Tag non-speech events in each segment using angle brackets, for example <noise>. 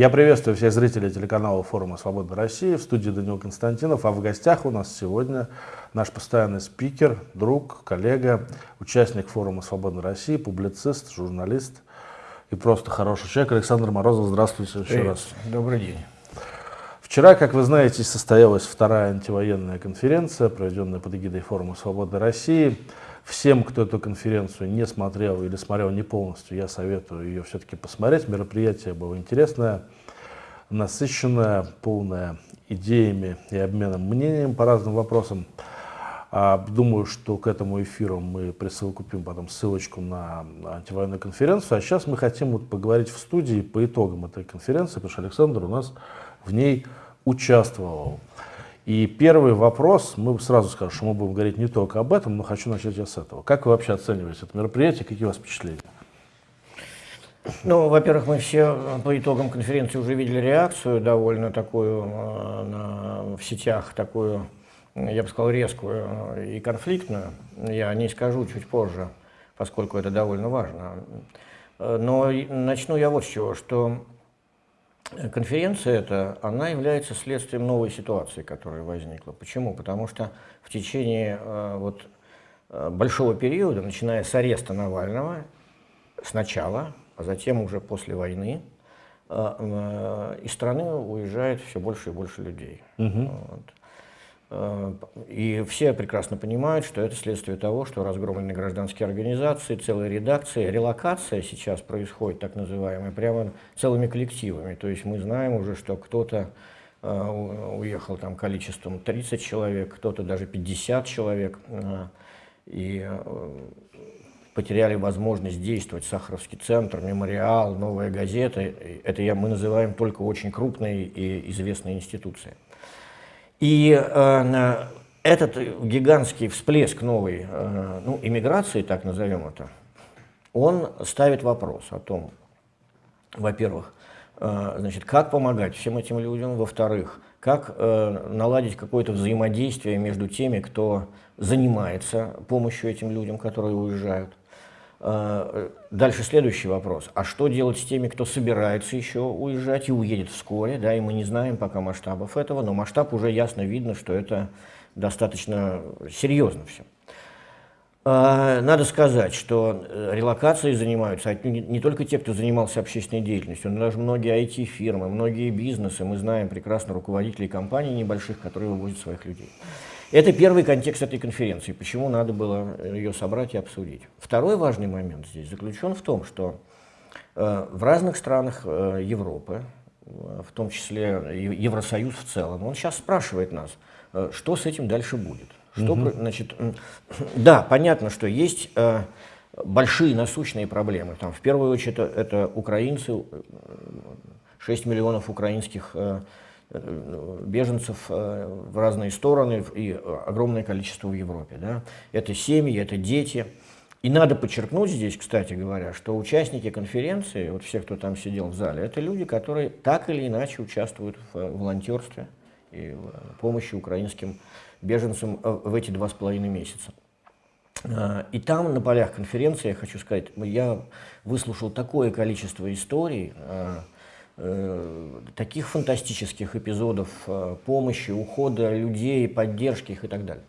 Я приветствую всех зрителей телеканала форума «Свобода России». В студии Данил Константинов. А в гостях у нас сегодня наш постоянный спикер, друг, коллега, участник форума «Свобода России», публицист, журналист и просто хороший человек Александр Морозов. Здравствуйте еще Привет. раз. Добрый день. Вчера, как вы знаете, состоялась вторая антивоенная конференция, проведенная под эгидой форума «Свобода России». Всем, кто эту конференцию не смотрел или смотрел не полностью, я советую ее все-таки посмотреть. Мероприятие было интересное, насыщенное, полное идеями и обменом мнениями по разным вопросам. А, думаю, что к этому эфиру мы присовокупим потом ссылочку на антивоенную конференцию. А сейчас мы хотим вот поговорить в студии по итогам этой конференции, потому что Александр у нас в ней участвовал. И первый вопрос, мы сразу скажем, что мы будем говорить не только об этом, но хочу начать я с этого. Как вы вообще оцениваете это мероприятие, какие у вас впечатления? Ну, во-первых, мы все по итогам конференции уже видели реакцию довольно такую э, на, в сетях, такую, я бы сказал, резкую и конфликтную. Я не скажу чуть позже, поскольку это довольно важно. Э, но начну я вот с чего, что Конференция эта, она является следствием новой ситуации, которая возникла. Почему? Потому что в течение э, вот, э, большого периода, начиная с ареста Навального, сначала, а затем уже после войны, э, из страны уезжает все больше и больше людей. Угу. Вот. Э, и все прекрасно понимают, что это следствие того, что разгромлены гражданские организации, целые редакции. Релокация сейчас происходит, так называемая, прямо целыми коллективами. То есть мы знаем уже, что кто-то э, уехал там количеством 30 человек, кто-то даже 50 человек. Э, и потеряли возможность действовать. Сахаровский центр, мемориал, новая газета. Это я, мы называем только очень крупные и известные институции. И э, этот гигантский всплеск новой э, ну, иммиграции, так назовем это, он ставит вопрос о том, во-первых, э, значит, как помогать всем этим людям, во-вторых, как э, наладить какое-то взаимодействие между теми, кто занимается помощью этим людям, которые уезжают, дальше следующий вопрос. А что делать с теми, кто собирается еще уезжать и уедет вскоре? Да, и мы не знаем пока масштабов этого, но масштаб уже ясно видно, что это достаточно серьезно все. Э, надо сказать, что э, релокацией занимаются не только те, кто занимался общественной деятельностью, но даже многие IT-фирмы, многие бизнесы. Мы знаем прекрасно руководителей компаний небольших, которые вывозят своих людей. Это первый контекст этой конференции, почему надо было ее собрать и обсудить. Второй важный момент здесь заключен в том, что э, в разных странах э, Европы, э, в том числе Евросоюз в целом, он сейчас спрашивает нас, э, что с этим дальше будет. Что, угу. значит, <clears throat> да, понятно, что есть э, большие насущные проблемы. Там, в первую очередь это, это украинцы, 6 миллионов украинских беженцев э, в разные стороны и огромное количество в Европе. Да? Это семьи, это дети. И надо подчеркнуть здесь, кстати говоря, что участники конференции, вот все, кто там сидел в зале, это люди, которые так или иначе участвуют в волонтерстве и в помощи украинским беженцам э, в эти два с половиной месяца. Э, и там, на полях конференции, я хочу сказать, я выслушал такое количество историй, Э, таких фантастических эпизодов э, помощи, ухода людей, поддержки их и так далее.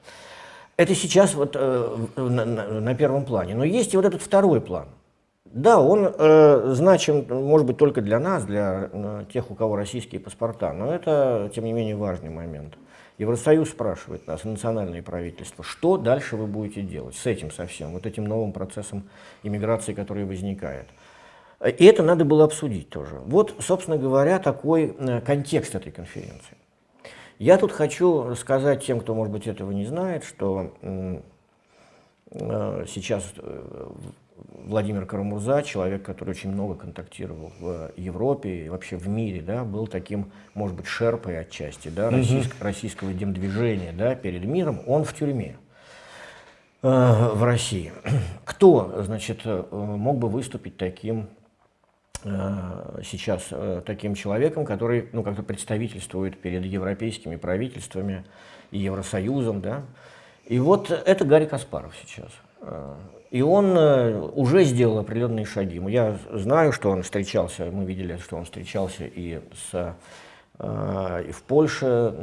Это сейчас вот э, на, первом плане. Но есть и вот этот второй план. Да, он э, значим, может быть, только для нас, для э, тех, у кого российские паспорта, но это, тем не менее, важный момент. Евросоюз спрашивает нас, национальные правительства, что дальше вы будете делать с этим совсем, вот этим новым процессом иммиграции, который возникает. И это надо было обсудить тоже. Вот, собственно говоря, такой э, контекст этой конференции. Я тут хочу сказать тем, кто, может быть, этого не знает, что э, сейчас э, Владимир Карамурза, человек, который очень много контактировал в Европе и вообще в мире, да, был таким, может быть, шерпой отчасти да, российск, российского демдвижения да, перед миром, он в тюрьме в России. Кто, значит, мог бы выступить таким сейчас э, таким человеком, который ну, как-то представительствует перед европейскими правительствами и Евросоюзом. Да? И вот это Гарри Каспаров сейчас. И он уже сделал определенные шаги. Я знаю, что он встречался, мы видели, что он встречался и с и в Польше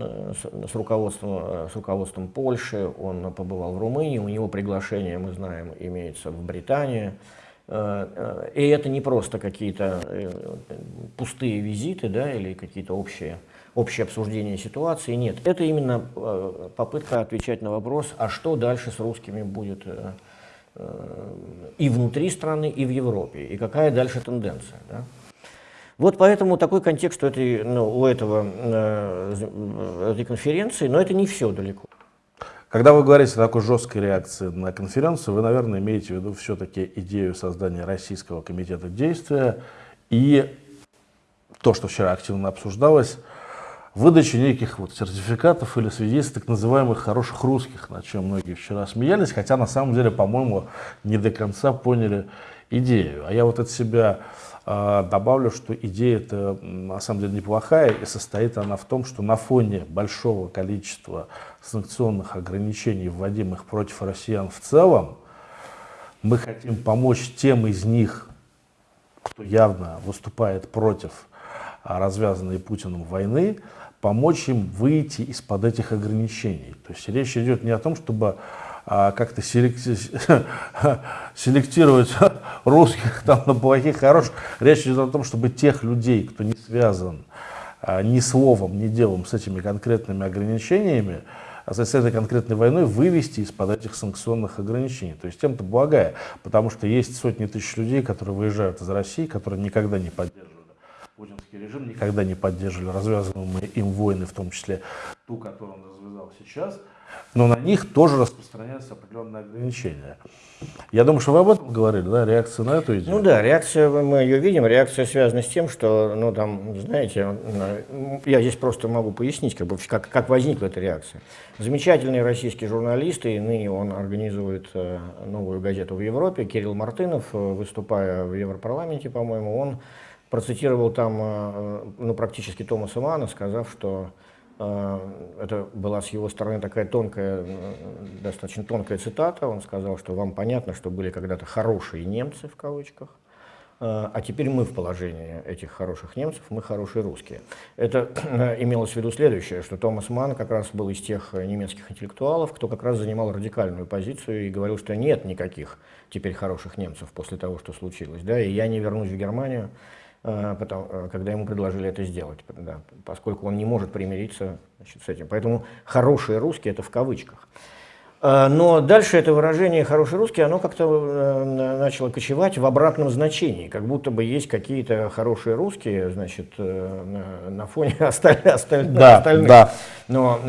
с руководством, с руководством Польши, он побывал в Румынии, у него приглашение, мы знаем, имеется в Британии. И это не просто какие-то пустые визиты да, или какие-то общие общее обсуждение ситуации. Нет, это именно э, попытка отвечать на вопрос, а что дальше с русскими будет э, э, и внутри страны, и в Европе, и какая дальше тенденция. Да? Вот поэтому такой контекст у этой, ну, у этого, этой конференции, но это не все далеко. Когда вы говорите о такой жесткой реакции на конференцию, вы, наверное, имеете в виду все-таки идею создания Российского комитета действия и то, что вчера активно обсуждалось, выдачи неких вот сертификатов или свидетельств так называемых хороших русских, на чем многие вчера смеялись, хотя на самом деле, по-моему, не до конца поняли идею. А я вот от себя э, добавлю, что идея это на самом деле неплохая, и состоит она в том, что на фоне большого количества санкционных ограничений, вводимых против россиян в целом, мы хотим помочь тем из них, кто явно выступает против развязанной Путиным войны, помочь им выйти из-под этих ограничений. То есть речь идет не о том, чтобы а, как-то <laughs> селектировать <laughs> русских там, на плохих, хороших. Речь идет о том, чтобы тех людей, кто не связан а, ни словом, ни делом с этими конкретными ограничениями, а с этой конкретной войной вывести из-под этих санкционных ограничений. То есть тем-то благая, потому что есть сотни тысяч людей, которые выезжают из России, которые никогда не поддерживают путинский режим, никогда не поддерживали развязанные им войны, в том числе ту, которую он развязал сейчас, но на них тоже распространяются определенные ограничения. Я думаю, что вы об этом говорили, да, реакция на эту идею? Ну да, реакция, мы ее видим, реакция связана с тем, что, ну там, знаете, я здесь просто могу пояснить, как, бы, как, как возникла эта реакция. Замечательный российский журналист, и ныне он организует э, новую газету в Европе, Кирилл Мартынов, э, выступая в Европарламенте, по-моему, он процитировал там э, ну, практически Томаса Мана, сказав, что это была с его стороны такая тонкая, э, достаточно тонкая цитата. Он сказал, что вам понятно, что были когда-то хорошие немцы в кавычках, а теперь мы в положении этих хороших немцев, мы хорошие русские. Это имелось в виду следующее, что Томас Ман как раз был из тех немецких интеллектуалов, кто как раз занимал радикальную позицию и говорил, что нет никаких теперь хороших немцев после того, что случилось. Да, и я не вернусь в Германию, Э, потому, э, когда ему предложили это сделать, да, поскольку он не может примириться значит, с этим. Поэтому хорошие русские это в кавычках. Э, но дальше это выражение «хороший русский», оно как-то начало кочевать в обратном значении, как будто бы есть какие-то хорошие русские, значит, на фоне <laughs> остальных. Да, да. Но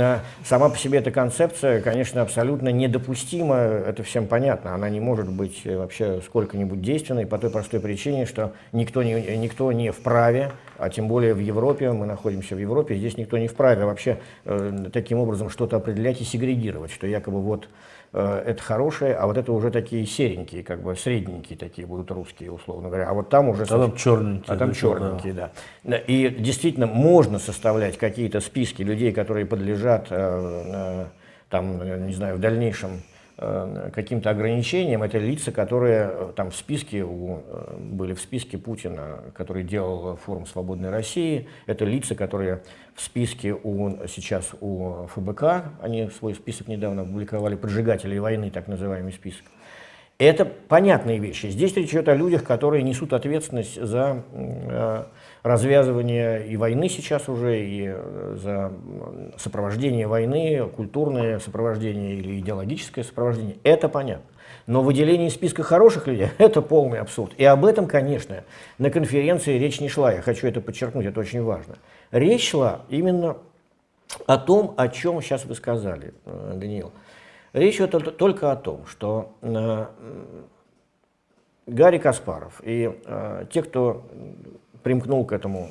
сама по себе эта концепция, конечно, абсолютно недопустима, это всем понятно. Она не может быть вообще сколько-нибудь действенной по той простой причине, что никто не, никто не вправе а тем более в Европе, мы находимся в Европе, здесь никто не вправе вообще э, таким образом что-то определять и сегрегировать, что якобы вот э, это хорошее, а вот это уже такие серенькие, как бы средненькие такие будут русские, условно говоря, а вот там уже... А там черненькие. А там черненькие, да. да. И действительно можно составлять какие-то списки людей, которые подлежат, э, э, там, не знаю, в дальнейшем Э, каким-то ограничениям, это лица, которые э, там в списке, у, э, были в списке Путина, который делал форум «Свободной России», это лица, которые в списке у, сейчас у ФБК, они свой список недавно опубликовали, поджигателей войны, так называемый список. Это понятные вещи. Здесь речь идет о людях, которые несут ответственность за развязывание и войны сейчас уже, и э, за сопровождение войны, культурное сопровождение или идеологическое сопровождение, это понятно. Но выделение списка хороших людей – это полный абсурд. И об этом, конечно, на конференции речь не шла. Я хочу это подчеркнуть, это очень важно. Речь шла именно о том, о чем сейчас вы сказали, э, Даниил. Речь идет только о том, что э, Гарри Каспаров и те, кто примкнул к, этому,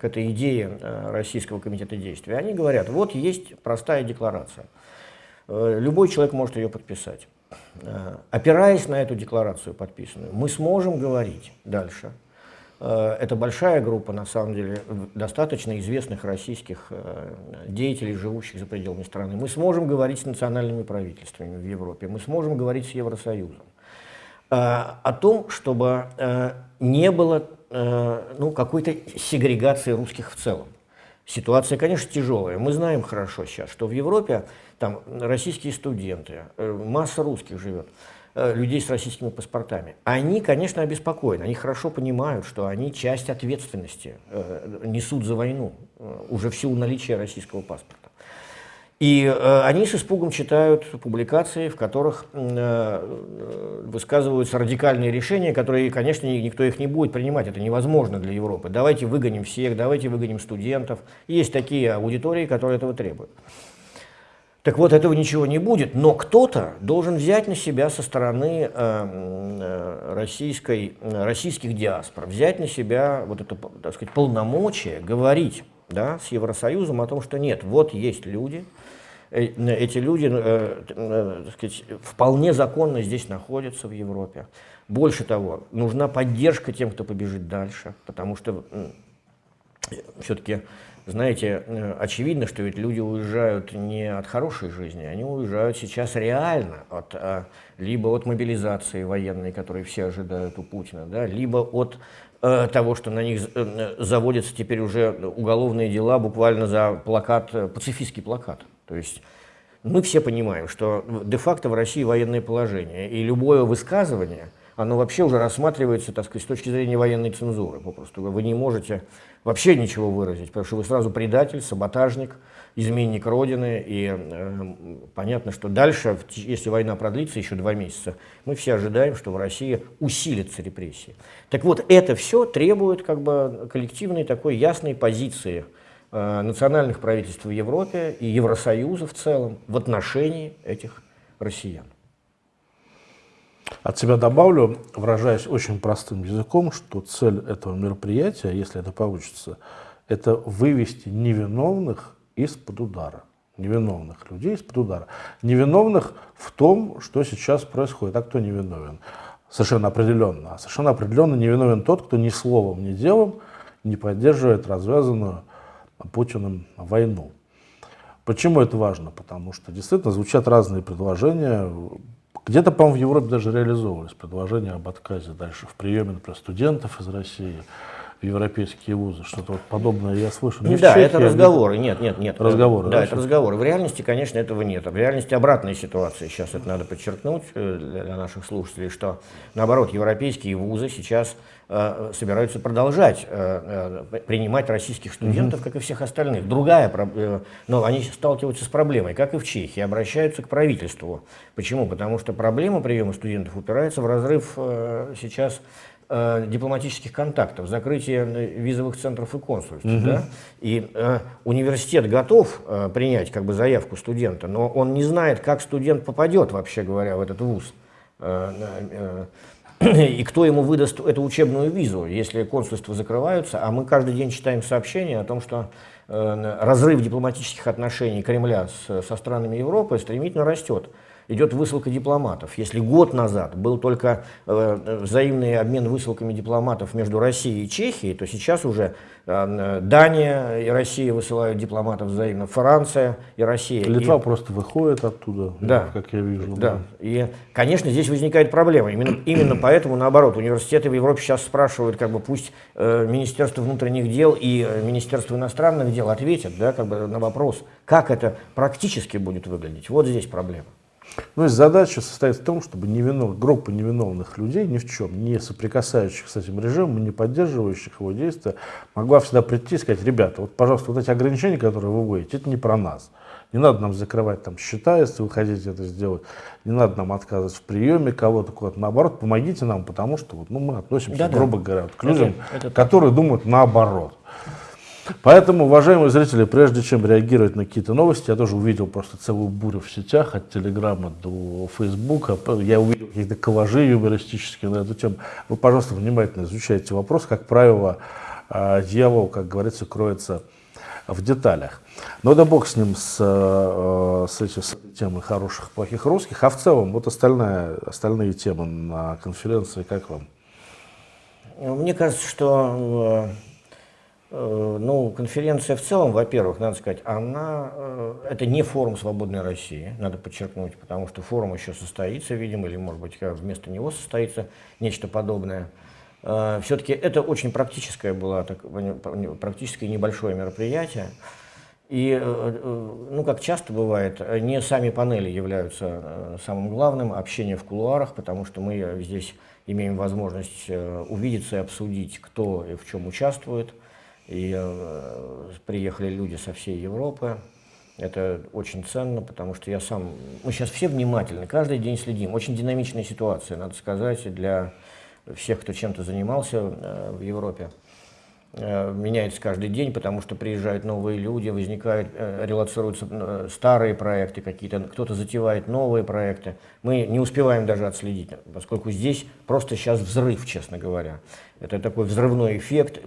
к этой идее э, Российского комитета действия, они говорят, вот есть простая декларация, э, любой человек может ее подписать. Э, опираясь на эту декларацию подписанную, мы сможем говорить дальше Э, это большая группа, на самом деле, достаточно известных российских э, деятелей, живущих за пределами страны. Мы сможем говорить с национальными правительствами в Европе, мы сможем говорить с Евросоюзом э, о том, чтобы не было ну, какой-то сегрегации русских в целом. Ситуация, конечно, тяжелая. Мы знаем хорошо сейчас, что в Европе там российские студенты, масса русских живет. Э, людей с российскими паспортами. Они, конечно, обеспокоены, они хорошо понимают, что они часть ответственности э, несут за войну, э, уже в силу наличия российского паспорта. И э, они с испугом читают публикации, в которых э, высказываются радикальные решения, которые, конечно, никто их не будет принимать, это невозможно для Европы. Давайте выгоним всех, давайте выгоним студентов. Есть такие аудитории, которые этого требуют. Так вот, этого ничего не будет, но кто-то должен взять на себя со стороны э, э российской, э, российских диаспор, взять на себя вот это, так сказать, полномочия говорить да, с Евросоюзом о том, что нет, вот есть люди, э, эти люди так сказать, вполне законно здесь находятся в Европе. Больше того, нужна поддержка тем, кто побежит дальше, потому что все-таки знаете, э, очевидно, что ведь люди уезжают не от хорошей жизни, они уезжают сейчас реально от, а, либо от мобилизации военной, которую все ожидают у Путина, да, либо от э, того, что на них э, заводятся теперь уже уголовные дела буквально за плакат, пацифистский плакат. То есть мы все понимаем, что де-факто в России военное положение, и любое высказывание – оно вообще уже рассматривается, так сказать, с точки зрения военной цензуры попросту. Вы не можете вообще ничего выразить, потому что вы сразу предатель, саботажник, изменник Родины, и э, понятно, что дальше, если война продлится еще два месяца, мы все ожидаем, что в России усилятся репрессии. Так вот, это все требует как бы коллективной такой ясной позиции э, национальных правительств в Европе и Евросоюза в целом в отношении этих россиян. От себя добавлю, выражаясь очень простым языком, что цель этого мероприятия, если это получится, это вывести невиновных из-под удара. Невиновных людей из-под удара. Невиновных в том, что сейчас происходит. А кто невиновен? Совершенно определенно. А совершенно определенно невиновен тот, кто ни словом, ни делом не поддерживает развязанную Путиным войну. Почему это важно? Потому что действительно звучат разные предложения, где-то, по-моему, в Европе даже реализовывались предложения об отказе дальше в приеме, например, студентов из России в европейские вузы. Что-то вот подобное я слышу. Не да, Чехии, это разговоры. Нет, нет, нет. Разговоры. Да, да это разговоры. В реальности, конечно, этого нет. В реальности обратная ситуация. Сейчас это надо подчеркнуть э, для наших слушателей, что, наоборот, европейские вузы сейчас собираются продолжать э, э, принимать российских студентов, как и всех остальных. Другая, но они сталкиваются с проблемой, как и в Чехии, обращаются к правительству. Почему? Потому что проблема приема студентов упирается в разрыв сейчас дипломатических контактов, закрытие визовых центров и консульств. Угу. Да? И э, университет готов э, принять как бы заявку студента, но он не знает, как студент попадет, вообще говоря, в этот вуз. Э, э, <clears throat> и кто ему выдаст эту учебную визу, если консульства закрываются, а мы каждый день читаем сообщения о том, что э, разрыв дипломатических отношений Кремля с, со странами Европы стремительно растет идет высылка дипломатов. Если год назад был только э, взаимный обмен высылками дипломатов между Россией и Чехией, то сейчас уже э, Дания и Россия высылают дипломатов взаимно, Франция и Россия. Литва и... просто выходит оттуда, да, как я вижу. Да. да. И, конечно, здесь возникает проблема. Именно, именно поэтому, наоборот, университеты в Европе сейчас спрашивают, как бы пусть э, Министерство внутренних дел и э, Министерство иностранных дел ответят да, как бы на вопрос, как это практически будет выглядеть. Вот здесь проблема. Ну, задача состоит в том, чтобы невинов... группа невиновных людей ни в чем, не соприкасающих с этим режимом, не поддерживающих его действия, могла всегда прийти и сказать, ребята, вот, пожалуйста, вот эти ограничения, которые вы вводите, это не про нас. Не надо нам закрывать там счета, если вы хотите это сделать. Не надо нам отказывать в приеме кого-то куда-то. Наоборот, помогите нам, потому что вот, ну, мы относимся, да, грубо да. говоря, к людям, это, это которые думают наоборот. Поэтому, уважаемые зрители, прежде чем реагировать на какие-то новости, я тоже увидел просто целую бурю в сетях, от Телеграма до Фейсбука. Я увидел какие-то коллажи юмористические на эту тему. Вы, пожалуйста, внимательно изучайте вопрос. Как правило, а, дьявол, как говорится, кроется в деталях. Но да бог с ним, с, э, с, этой, с этой темой хороших, плохих русских. А в целом, вот остальная, остальные темы на конференции, как вам? Мне кажется, что э, ну, конференция в целом, во-первых, надо сказать, она, э, это не форум «Свободной России», надо подчеркнуть, потому что форум еще состоится, видимо, или, может быть, вместо него состоится нечто подобное. Э, Все-таки это очень практическое было, так, практически небольшое мероприятие. И, ну, как часто бывает, не сами панели являются самым главным, общение в кулуарах, потому что мы здесь имеем возможность э, увидеться и обсудить, кто и в чем участвует. И э, приехали люди со всей Европы. Это очень ценно, потому что я сам... Мы сейчас все внимательны, каждый день следим. Очень динамичная ситуация, надо сказать, для всех, кто чем-то занимался э, в Европе. Э, меняется каждый день, потому что приезжают новые люди, возникают, э, релацируются э, старые проекты какие-то, кто-то затевает новые проекты. Мы не успеваем даже отследить, поскольку здесь просто сейчас взрыв, честно говоря. Это такой взрывной эффект,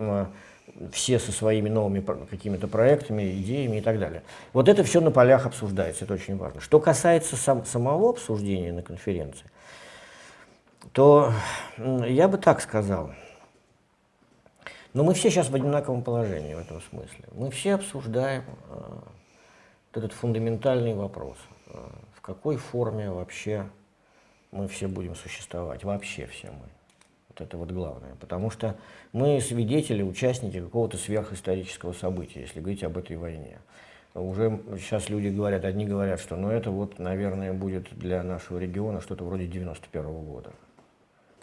все со своими новыми какими-то проектами, идеями и так далее. Вот это все на полях обсуждается, это очень важно. Что касается сам, самого обсуждения на конференции, то я бы так сказал – но мы все сейчас в одинаковом положении в этом смысле. Мы все обсуждаем э, этот фундаментальный вопрос. Э, в какой форме вообще мы все будем существовать? Вообще все мы. Вот это вот главное. Потому что мы свидетели, участники какого-то сверхисторического события, если говорить об этой войне. Уже сейчас люди говорят, одни говорят, что ну это вот, наверное, будет для нашего региона что-то вроде 91 -го года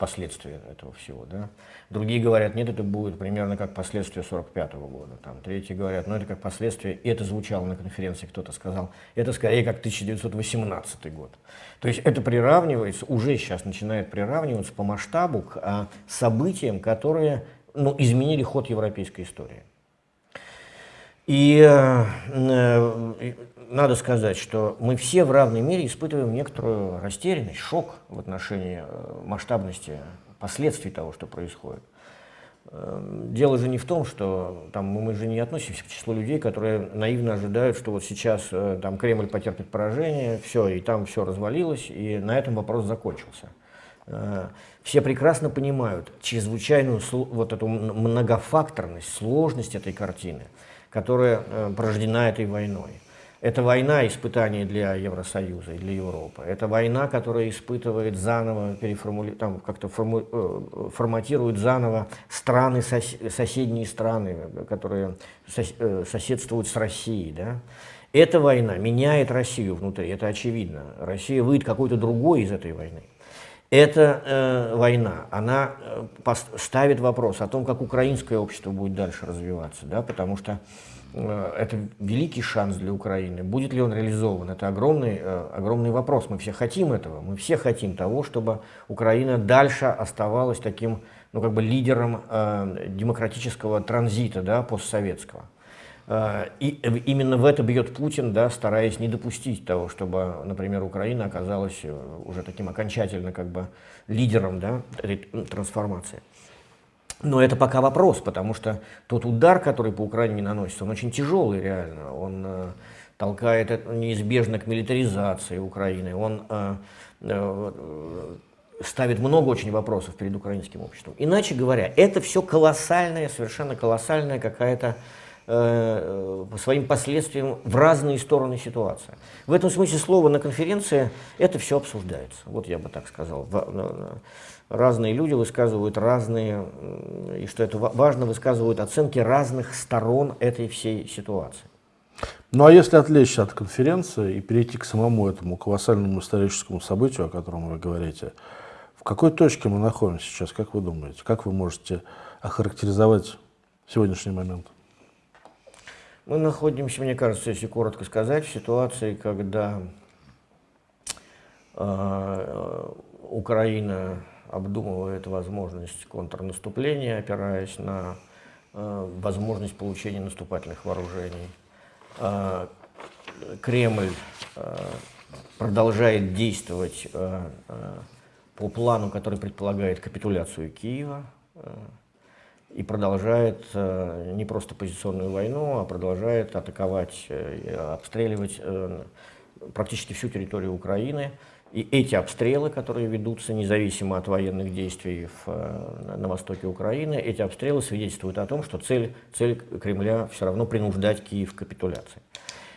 последствия этого всего. Да? Другие говорят, нет, это будет примерно как последствия 45 -го года. Там, третьи говорят, ну это как последствия, это звучало на конференции, кто-то сказал, это скорее как 1918 год. То есть это приравнивается, уже сейчас начинает приравниваться по масштабу к а, событиям, которые ну, изменили ход европейской истории. И э, э, надо сказать, что мы все в равной мере испытываем некоторую растерянность, шок в отношении э, масштабности последствий того, что происходит. Дело же не в том, что там, мы же не относимся к числу людей, которые наивно ожидают, что вот сейчас там, Кремль потерпит поражение, все, и там все развалилось, и на этом вопрос закончился. Все прекрасно понимают чрезвычайную вот эту многофакторность, сложность этой картины – которая э, порождена этой войной. Это война испытания для Евросоюза и для Европы. Это война, которая испытывает заново, переформули... там как-то форму... Э, форматирует заново страны, сос... соседние страны, которые сос... Э, соседствуют с Россией. Да? Эта война меняет Россию внутри, это очевидно. Россия выйдет какой-то другой из этой войны. Эта э, война, она э, ставит вопрос о том, как украинское общество будет дальше развиваться, да, потому что э, это великий шанс для Украины. Будет ли он реализован? Это огромный, э, огромный вопрос. Мы все хотим этого. Мы все хотим того, чтобы Украина дальше оставалась таким ну, как бы лидером э, демократического транзита да, постсоветского. А, и именно в это бьет Путин, да, стараясь не допустить того, чтобы, например, Украина оказалась э, уже таким окончательно как бы лидером да, трансформации. Но это пока вопрос, потому что тот удар, который по Украине наносится, он очень тяжелый реально. Он э, толкает это неизбежно к милитаризации Украины. Он э, э, ставит много очень вопросов перед украинским обществом. Иначе говоря, это все колоссальная, совершенно колоссальная какая-то Э, по своим последствиям в разные стороны ситуации. В этом смысле слова на конференции это все обсуждается. Вот я бы так сказал. Разные люди высказывают разные, и что это важно, высказывают оценки разных сторон этой всей ситуации. Ну а если отвлечься от конференции и перейти к самому этому колоссальному историческому событию, о котором вы говорите, в какой точке мы находимся сейчас, как вы думаете? Как вы можете охарактеризовать сегодняшний момент? Мы находимся, мне кажется, если коротко сказать, в ситуации, когда э, Украина обдумывает возможность контрнаступления, опираясь на э, возможность получения наступательных вооружений. Э, Кремль э, продолжает действовать э, э, по плану, который предполагает капитуляцию Киева. Э, и продолжает э, не просто позиционную войну, а продолжает атаковать, э, обстреливать э, практически всю территорию Украины. И эти обстрелы, которые ведутся независимо от военных действий в, на востоке Украины, эти обстрелы свидетельствуют о том, что цель, цель Кремля все равно принуждать Киев к капитуляции.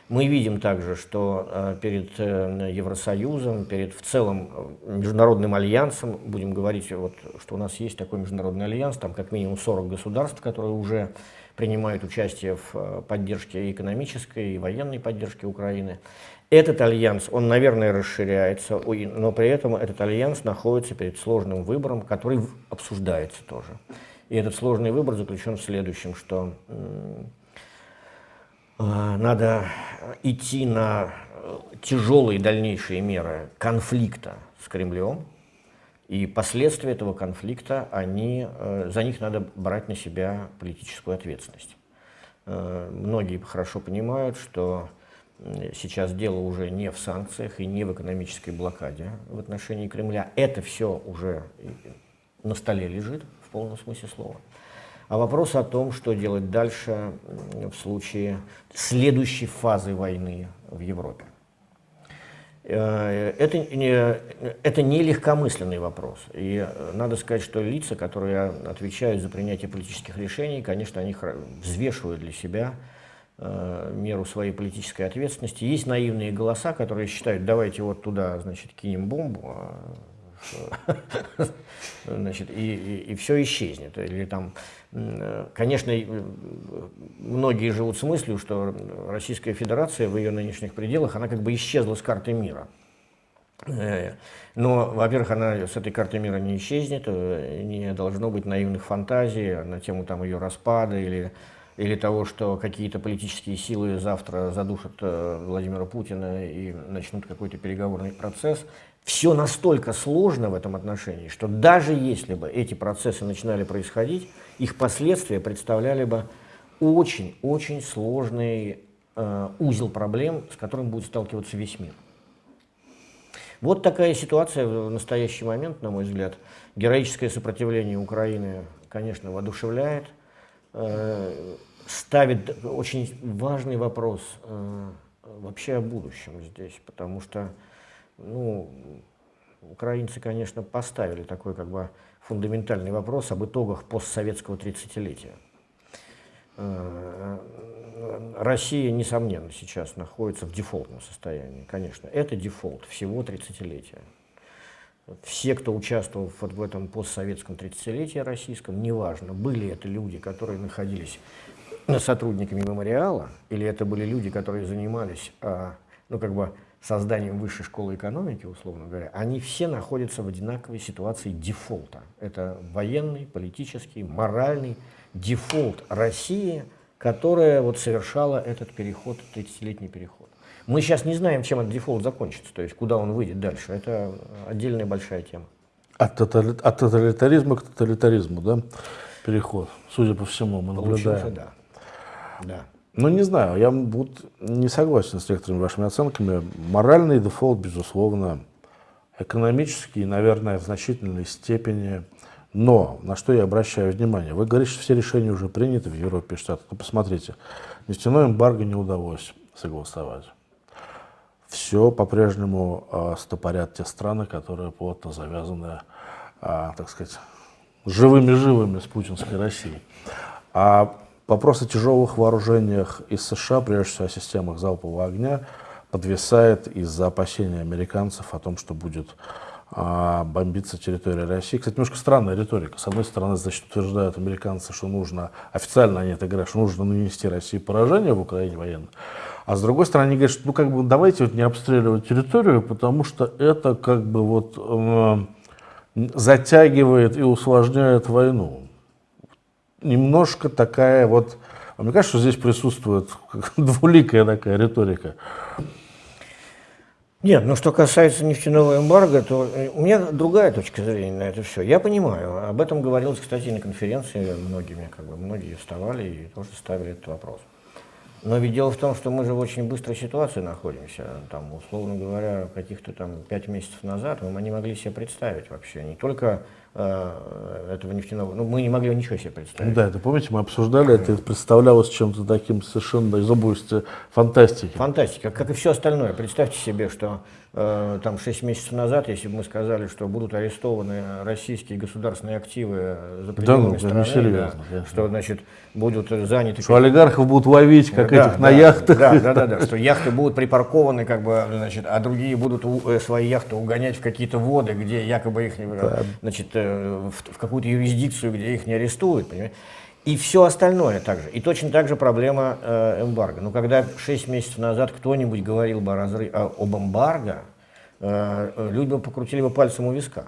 Мы видим также, что э, перед э, Евросоюзом, перед в целом международным альянсом, будем говорить, вот, что у нас есть такой международный альянс, там как минимум 40 государств, которые уже принимают участие в поддержке экономической, и военной поддержке Украины. Этот альянс, он, наверное, расширяется, но при этом этот альянс находится перед сложным выбором, который обсуждается тоже. И этот сложный выбор заключен в следующем, что э, надо идти на э, тяжелые дальнейшие меры конфликта с Кремлем, и последствия этого конфликта, они, э, за них надо брать на себя политическую ответственность. Многие хорошо понимают, что Сейчас дело уже не в санкциях и не в экономической блокаде в отношении Кремля. Это все уже на столе лежит в полном смысле слова. А вопрос о том, что делать дальше в случае следующей фазы войны в Европе. Э, это это не легкомысленный вопрос. И надо сказать, что лица, которые отвечают за принятие политических решений, конечно, они взвешивают для себя Э, меру своей политической ответственности. Есть наивные голоса, которые считают, давайте вот туда, значит, кинем бомбу, а, значит, и, и, и все исчезнет. Или там, конечно, многие живут с мыслью, что Российская Федерация в ее нынешних пределах, она как бы исчезла с карты мира. Э, но, во-первых, она с этой карты мира не исчезнет, э, не должно быть наивных фантазий на тему там, ее распада или или того, что какие-то политические силы завтра задушат э, Владимира Путина и начнут какой-то переговорный процесс. Все настолько сложно в этом отношении, что даже если бы эти процессы начинали происходить, их последствия представляли бы очень-очень сложный э, узел проблем, с которым будет сталкиваться весь мир. Вот такая ситуация в настоящий момент, на мой взгляд. Героическое сопротивление Украины, конечно, воодушевляет – Э, ставит очень важный вопрос э, вообще о будущем здесь, потому что, ну, украинцы, конечно, поставили такой как бы фундаментальный вопрос об итогах постсоветского 30-летия. Э, Россия, несомненно, сейчас находится в дефолтном состоянии, конечно. Это дефолт всего 30-летия все, кто участвовал в, в этом постсоветском 30-летии российском, неважно, были это люди, которые находились сотрудниками мемориала, или это были люди, которые занимались, а, ну, как бы, созданием высшей школы экономики, условно говоря, они все находятся в одинаковой ситуации дефолта. Это военный, политический, моральный дефолт России, которая вот совершала этот переход, 30-летний переход. Мы сейчас не знаем, чем этот дефолт закончится, то есть куда он выйдет дальше. Это отдельная большая тема. От, тотали... от тоталитаризма к тоталитаризму, да, переход, судя по всему, мы наблюдаем. да. да. Ну, не знаю, я вот не согласен с некоторыми вашими оценками. Моральный дефолт, безусловно, экономический, наверное, в значительной степени. Но, на что я обращаю внимание, вы говорите, что все решения уже приняты в Европе и Штатах. Ну, посмотрите, нефтяной эмбарго не удалось согласовать все по-прежнему э, стопорят те страны, которые плотно завязаны, э, так сказать, живыми-живыми с путинской Россией. А вопрос о тяжелых вооружениях из США, прежде всего о системах залпового огня, подвисает из-за опасений американцев о том, что будет а, бомбиться территория России. Кстати, немножко странная риторика. С одной стороны, значит, утверждают американцы, что нужно, официально они это говорят, что нужно нанести России поражение в Украине военно. А с другой стороны, они говорят, что ну как бы давайте вот не обстреливать территорию, потому что это как бы вот э, затягивает и усложняет войну. Немножко такая вот, а мне кажется, что здесь присутствует <laughs> двуликая такая риторика. Нет, ну что касается нефтяного эмбарго, то э, у меня другая точка зрения на это все. Я понимаю, об этом говорилось, кстати, на конференции многими, как бы многие вставали и тоже ставили этот вопрос. Но ведь дело в том, что мы же в очень быстрой ситуации находимся. Там, условно говоря, каких-то там пять месяцев назад мы не могли себе представить вообще не только этого нефтяного, ну, мы не могли ничего себе представить. Да, это помните, мы обсуждали, это представлялось чем-то таким совершенно из области фантастики. Фантастика, как и все остальное. Представьте себе, что э, там 6 месяцев назад, если бы мы сказали, что будут арестованы российские государственные активы за пределами да, ну, страны, серьезно, да, что значит будут заняты... Что олигархов будут ловить, как да, этих да, на яхтах. Да, да, да, да, что яхты будут припаркованы, как бы, значит, а другие будут у, э, свои яхты угонять в какие-то воды, где якобы их, да. значит, э, в, в какую-то юрисдикцию, где их не арестуют, понимаете? И все остальное также. И точно так же проблема э, эмбарго. Но когда 6 месяцев назад кто-нибудь говорил бы о разрыв, о, об эмбарго, э, э, люди бы покрутили бы пальцем у виска.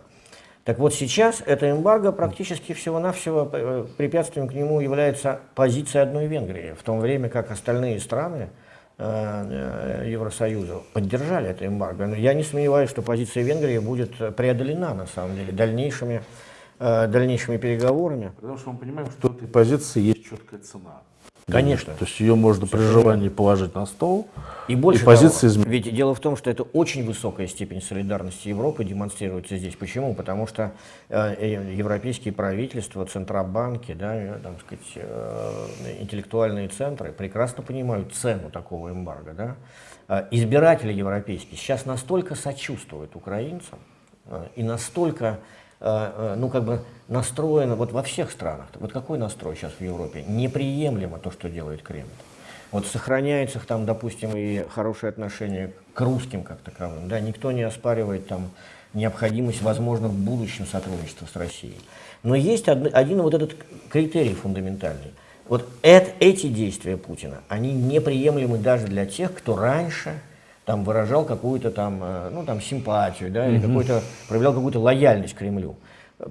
Так вот сейчас это эмбарго практически всего-навсего э, препятствием к нему является позиция одной Венгрии, в то время как остальные страны Евросоюза поддержали это эмбарго. Но я не сомневаюсь, что позиция Венгрии будет преодолена на самом деле дальнейшими Э, дальнейшими переговорами. Потому что мы понимаем, что у этой позиции есть четкая цена. Конечно. То есть ее можно при желании положить на стол, и, больше и позиции изменить. Ведь дело в том, что это очень высокая степень солидарности Европы демонстрируется здесь. Почему? Потому что э, э европейские правительства, центробанки, да, э, там, сказать, э, интеллектуальные центры прекрасно понимают цену такого эмбарго. Да? Избиратели европейские сейчас настолько сочувствуют украинцам э, и настолько Э, э, ну, как бы настроено вот во всех странах. Вот какой настрой сейчас в Европе? Неприемлемо то, что делает Кремль. Вот сохраняется там, допустим, и хорошее отношение к русским как таковым. Да? Никто не оспаривает там необходимость, возможно, в будущем сотрудничества с Россией. Но есть один, один вот этот критерий фундаментальный. Вот это, эти действия Путина, они неприемлемы даже для тех, кто раньше там выражал какую-то там, э, ну, там симпатию, да, или какой-то, проявлял какую-то лояльность Кремлю.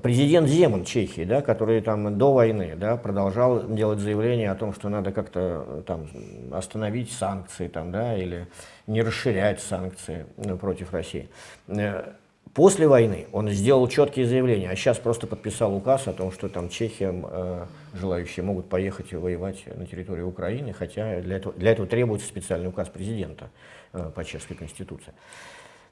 Президент Земан Чехии, да, который там до войны да, продолжал делать заявление о том, что надо как-то э, там остановить санкции там, да, или не расширять санкции ну, против России. Э, после войны он сделал четкие заявления, а сейчас просто подписал указ о том, что там Чехиям э, желающие могут поехать и воевать на территории Украины, хотя для этого, для этого требуется специальный указ президента. Э, по чешской конституции.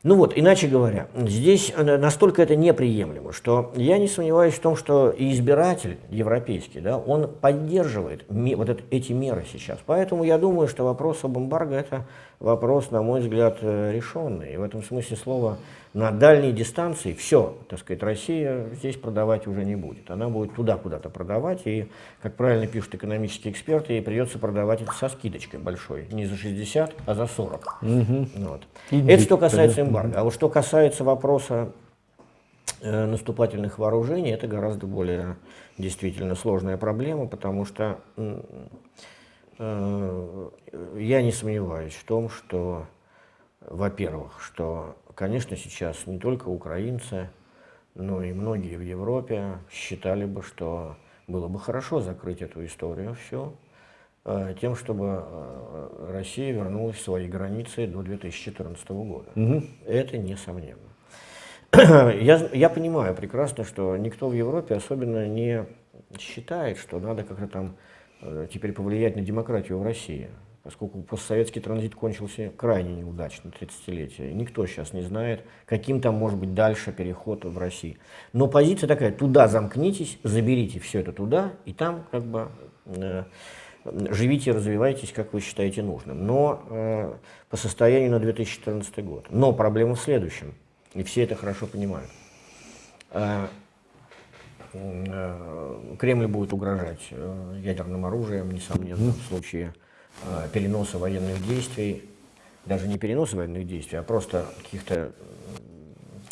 Ну вот, иначе говоря, здесь э, настолько это неприемлемо, что я не сомневаюсь в том, что избиратель европейский, да, он поддерживает вот это, эти меры сейчас. Поэтому я думаю, что вопрос об эмбарго – это вопрос, на мой взгляд, э, решенный. И в этом смысле слова на дальней дистанции все, так сказать, Россия здесь продавать уже не будет. Она будет туда куда-то продавать, и, как правильно пишут экономические эксперты, ей придется продавать это со скидочкой большой, не за 60, а за 40. Угу. Вот. Это что касается эмбарго. А вот что касается вопроса э, наступательных вооружений, это гораздо более действительно сложная проблема, потому что э, я не сомневаюсь в том, что, во-первых, что Конечно, сейчас не только украинцы, но и многие в Европе считали бы, что было бы хорошо закрыть эту историю все э, тем, чтобы э, Россия вернулась в свои границы до 2014 года. Угу. Это несомненно. <clears throat> я, я понимаю прекрасно, что никто в Европе особенно не считает, что надо как-то там э, теперь повлиять на демократию в России поскольку постсоветский транзит кончился крайне неудачно, 30-летие. Никто сейчас не знает, каким там может быть дальше переход в России. Но позиция такая, туда замкнитесь, заберите все это туда, и там как бы э, живите, развивайтесь, как вы считаете нужным. Но э, по состоянию на 2014 год. Но проблема в следующем, и все это хорошо понимают. Э, э, Кремль будет угрожать э, ядерным оружием, несомненно, в случае переноса военных действий, даже не переноса военных действий, а просто каких-то...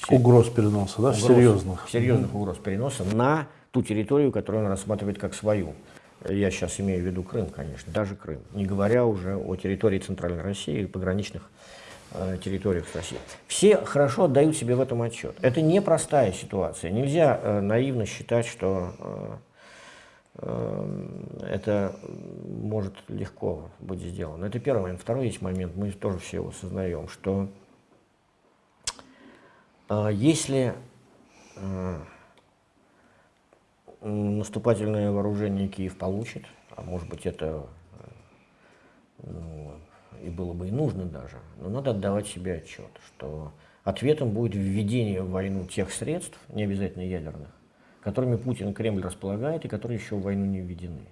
Э, угроз переноса, да, угроз, серьезных. Серьезных угроз переноса на ту территорию, которую он рассматривает как свою. Я сейчас имею в виду Крым, конечно, даже Крым, не говоря уже о территории Центральной России и пограничных э, территориях с Россией. Все хорошо отдают себе в этом отчет. Это непростая ситуация. Нельзя э, наивно считать, что э, это может легко быть сделано. Это первый момент. Второй есть момент, мы тоже все его осознаем, что э, если э, наступательное вооружение Киев получит, а может быть это ну, и было бы и нужно даже, но надо отдавать себе отчет, что ответом будет введение в войну тех средств, не обязательно ядерных, которыми Путин и Кремль располагает и которые еще в войну не введены.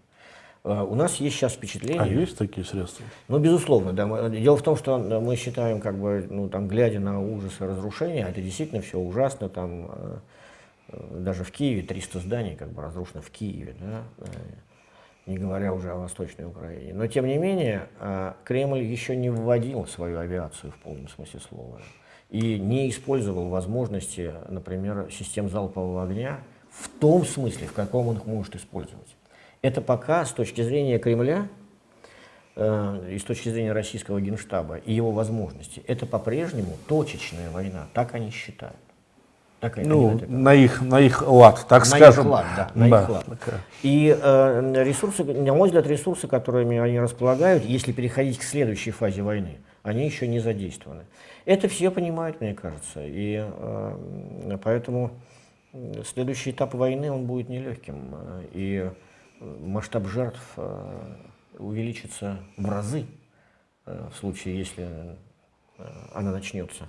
Э, у нас есть сейчас впечатление... А есть такие средства? Ну, безусловно, да. Дело в том, что мы считаем, как бы, ну, там, глядя на ужасы разрушения, это действительно все ужасно, там, э, даже в Киеве 300 зданий, как бы, разрушено в Киеве, да, не говоря уже о Восточной Украине. Но, тем не менее, Кремль еще не вводил свою авиацию в полном смысле слова и не использовал возможности, например, систем залпового огня в том смысле, в каком он их может использовать. Это пока с точки зрения Кремля э, и с точки зрения российского генштаба и его возможностей, это по-прежнему точечная война, так они считают. Так, ну, на их, на их лад, так на скажем. Их лад, да, на да. их лад. И э, ресурсы, на мой взгляд, ресурсы, которыми они располагают, если переходить к следующей фазе войны, они еще не задействованы. Это все понимают, мне кажется, и э, поэтому следующий этап войны, он будет нелегким, и масштаб жертв э, увеличится в разы э, в случае, если э, она начнется.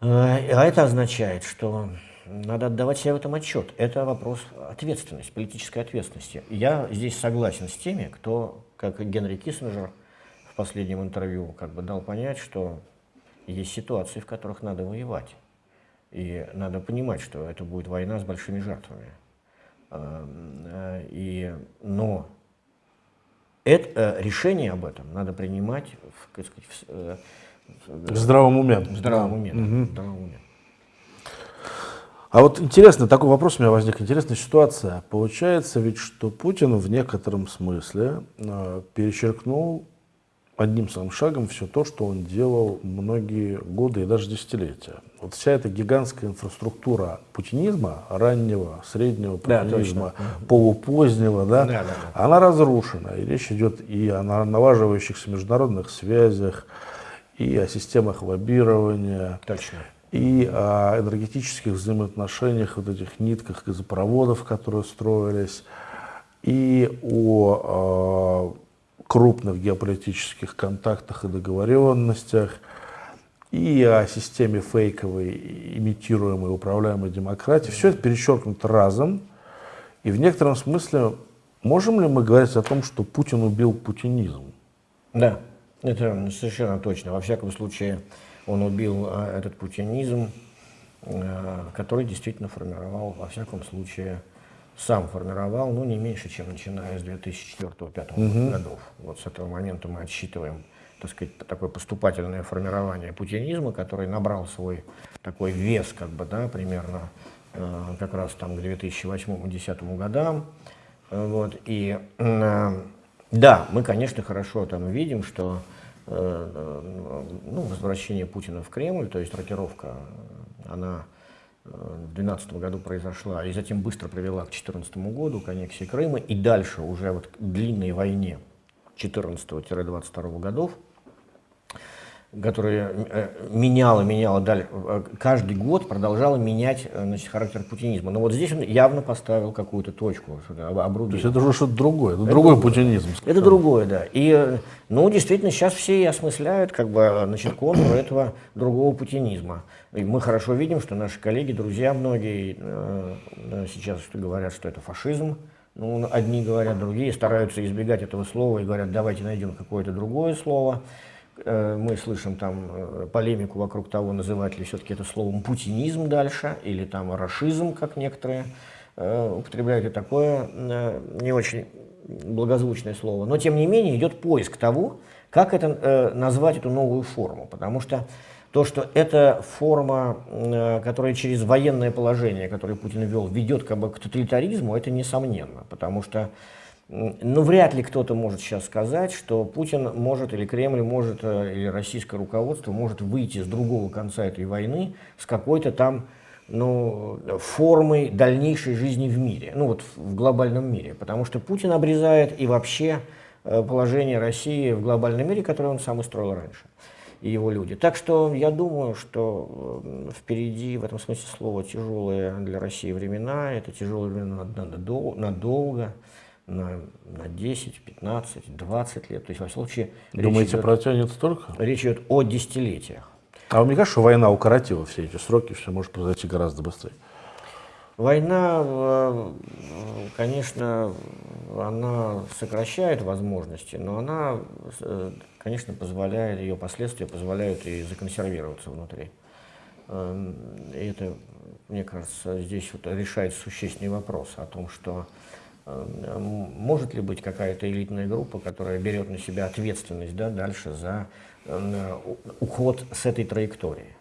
А это означает, что надо отдавать себе в этом отчет. Это вопрос ответственности, политической ответственности. Я здесь согласен с теми, кто, как Генри Киссинджер в последнем интервью, как бы дал понять, что есть ситуации, в которых надо воевать. И надо понимать, что это будет война с большими жертвами. Эм, э, и, но это, э, решение об этом надо принимать в, сказать, в, э, в здравом уме. В здравом уме, да. угу. в здравом уме. А вот интересно, такой вопрос у меня возник, интересная ситуация. Получается ведь, что Путин в некотором смысле э, перечеркнул одним своим шагом все то, что он делал многие годы и даже десятилетия. Вот вся эта гигантская инфраструктура путинизма, раннего, среднего путинизма, да, полупозднего, да, да, да, да. она разрушена. И речь идет и о налаживающихся международных связях, и о системах лоббирования, Точно. и о энергетических взаимоотношениях, вот этих нитках газопроводов, которые строились, и о а, крупных геополитических контактах и договоренностях, и о системе фейковой, имитируемой, управляемой демократии. Все это перечеркнуто разом. И в некотором смысле можем ли мы говорить о том, что Путин убил путинизм? Да, это совершенно точно. Во всяком случае, он убил а, этот путинизм, а, который действительно формировал, во всяком случае, сам формировал, ну, не меньше, чем начиная с 2004-2005 угу. годов. Вот с этого момента мы отсчитываем, так сказать, такое поступательное формирование путинизма, который набрал свой такой вес, как бы, да, примерно э, как раз там к 2008-2010 годам. Вот, и э, да, мы, конечно, хорошо там видим, что э, э ну, возвращение Путина в Кремль, то есть рокировка, она в 2012 году произошла, и затем быстро привела к 2014 году, к аннексии Крыма, и дальше уже вот к длинной войне 14-22 годов, которая э, меняла, меняла, далее, э, каждый год продолжала менять э, значит, характер путинизма. Но вот здесь он явно поставил какую-то точку, обрубил. То есть это уже что-то другое, это, это другой путинизм. Это другое, да. И, ну, действительно, сейчас все и осмысляют, как бы, значит, контур этого другого путинизма. И мы хорошо видим, что наши коллеги, друзья многие э, сейчас говорят, что это фашизм. Ну, одни говорят, другие стараются избегать этого слова и говорят, давайте найдем какое-то другое слово. Э, мы слышим там э, полемику вокруг того, называть ли все-таки это словом путинизм дальше, или там рашизм, как некоторые э, употребляют и такое не очень благозвучное слово. Но, тем не менее, идет поиск того, как это назвать эту новую форму, потому что то, что эта форма, которая через военное положение, которое Путин ввел, ведет как бы к тоталитаризму, это несомненно, потому что ну, вряд ли кто-то может сейчас сказать, что Путин может, или Кремль может, э, или российское руководство может выйти с другого конца этой войны с какой-то там ну, формой дальнейшей жизни в мире, ну вот в глобальном мире. Потому что Путин обрезает и вообще э, положение России в глобальном мире, которое он сам устроил раньше, и его люди. Так что я думаю, что э, впереди в этом смысле слова тяжелые для России времена, это тяжелые времена надолго на, на 10, 15, 20 лет. То есть, во всяком случае, Думаете, идет, протянет столько? Речь идет о десятилетиях. А вам не кажется, что война укоротила все эти сроки, все может произойти гораздо быстрее? Война, э, конечно, она сокращает возможности, но она, э, конечно, позволяет, ее последствия позволяют и законсервироваться внутри. Эм, и это, мне кажется, здесь вот решается существенный вопрос о том, что может ли быть какая-то элитная группа, которая берет на себя ответственность да, дальше за уход с этой траектории.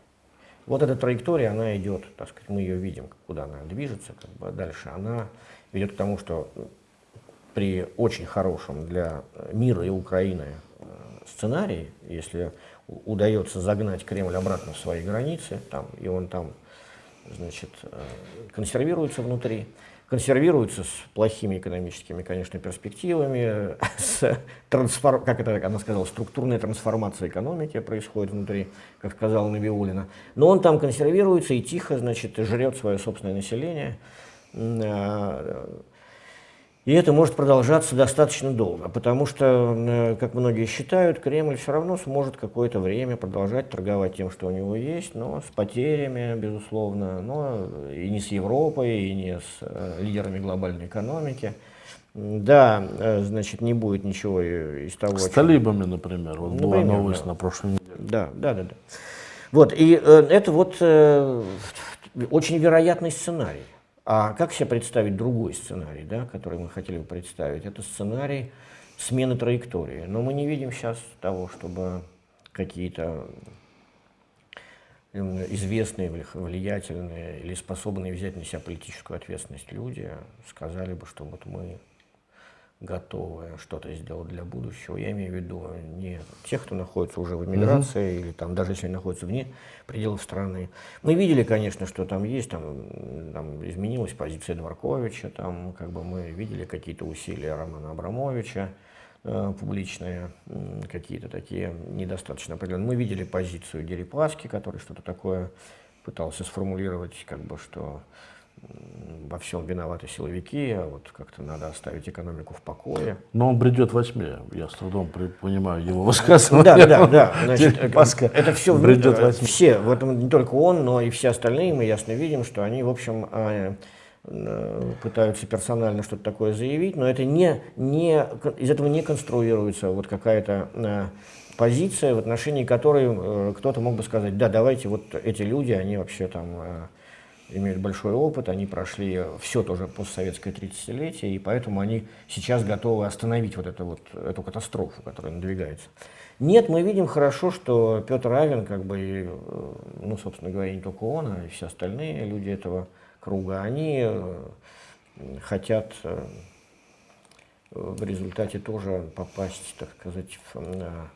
Вот эта траектория, она идет, так сказать, мы ее видим, куда она движется как бы дальше. Она ведет к тому, что при очень хорошем для мира и Украины э, сценарии, если удается загнать Кремль обратно в свои границы, там, и он там значит, э, консервируется внутри, консервируется с плохими экономическими, конечно, перспективами, <laughs> с трансформ... как это она сказала, структурная трансформация экономики происходит внутри, как сказала Набиулина. Но он там консервируется и тихо, значит, жрет свое собственное население. И это может продолжаться достаточно долго, потому что, э, как многие считают, Кремль все равно сможет какое-то время продолжать торговать тем, что у него есть, но с потерями, безусловно, но и не с Европой, и не с э, лидерами глобальной экономики. Да, э, значит, не будет ничего из того, С талибами, например, вот например, была новость да. на прошлой неделе. Да, да, да. да. Вот, и это вот очень вероятный сценарий. А как себе представить другой сценарий, да, который мы хотели бы представить? Это сценарий смены траектории. Но мы не видим сейчас того, чтобы какие-то известные, влиятельные или способные взять на себя политическую ответственность люди сказали бы, что вот мы готовы что-то сделать для будущего. Я имею в виду не тех, кто находится уже в эмиграции, mm -hmm. или там, даже если они находятся вне пределов страны. Мы видели, конечно, что там есть, там, там изменилась позиция Дворковича, там как бы мы видели какие-то усилия Романа Абрамовича, э, публичные, какие-то такие недостаточно определенные. Мы видели позицию Дерипаски, который что-то такое пытался сформулировать, как бы, что во всем виноваты силовики, а вот как-то надо оставить экономику в покое. Но он бредет во тьме, я с трудом понимаю его высказывание. Да, да, да. Значит, Паска это все бредет во тьме. Все, в этом не только он, но и все остальные, мы ясно видим, что они, в общем, а, э, пытаются персонально что-то такое заявить, но это не, не, из этого не конструируется вот какая-то э, позиция, в отношении которой э, кто-то мог бы сказать, да, давайте вот эти люди, они вообще там имеют большой опыт, они прошли все тоже постсоветское 30-летие, и поэтому они сейчас готовы остановить вот, эту вот эту катастрофу, которая надвигается. Нет, мы видим хорошо, что Петр Авен, как бы, э, ну, собственно говоря, не только он, а и все остальные люди этого круга, они э, хотят э, в результате тоже попасть, так сказать, в,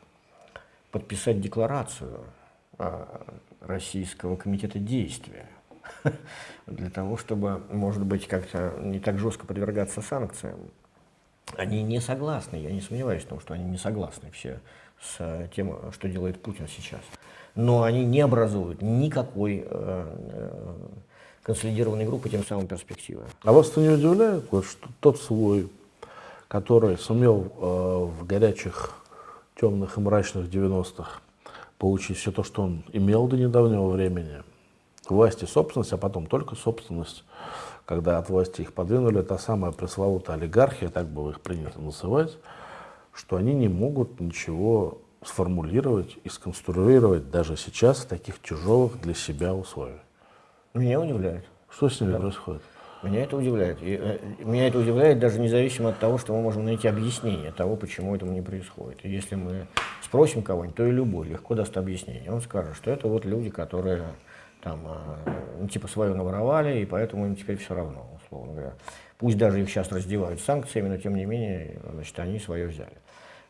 подписать декларацию Российского комитета действия <laughs> для того, чтобы, может быть, как-то не так жестко подвергаться санкциям. Они не согласны, я не сомневаюсь в том, что они не согласны все с тем, что делает Путин сейчас. Но они не образуют никакой э, э, консолидированной группы, тем самым перспективы. А вас это не удивляет, вот, что тот свой, который сумел э, в горячих, темных и мрачных 90-х получить все то, что он имел до недавнего времени, власти собственность, а потом только собственность, когда от власти их подвинули, та самая пресловутая олигархия, так было их принято называть, что они не могут ничего сформулировать и сконструировать даже сейчас в таких тяжелых для себя условиях. Меня удивляет. Что с ними да. происходит? Меня это удивляет. И, э, меня это удивляет даже независимо от того, что мы можем найти объяснение того, почему этому не происходит. И если мы спросим кого-нибудь, то и любой легко даст объяснение. Он скажет, что это вот люди, которые там, а, ну, типа, свое наворовали, и поэтому им теперь все равно, условно говоря. Пусть даже их сейчас раздевают санкциями, но тем не менее, значит, они свое взяли.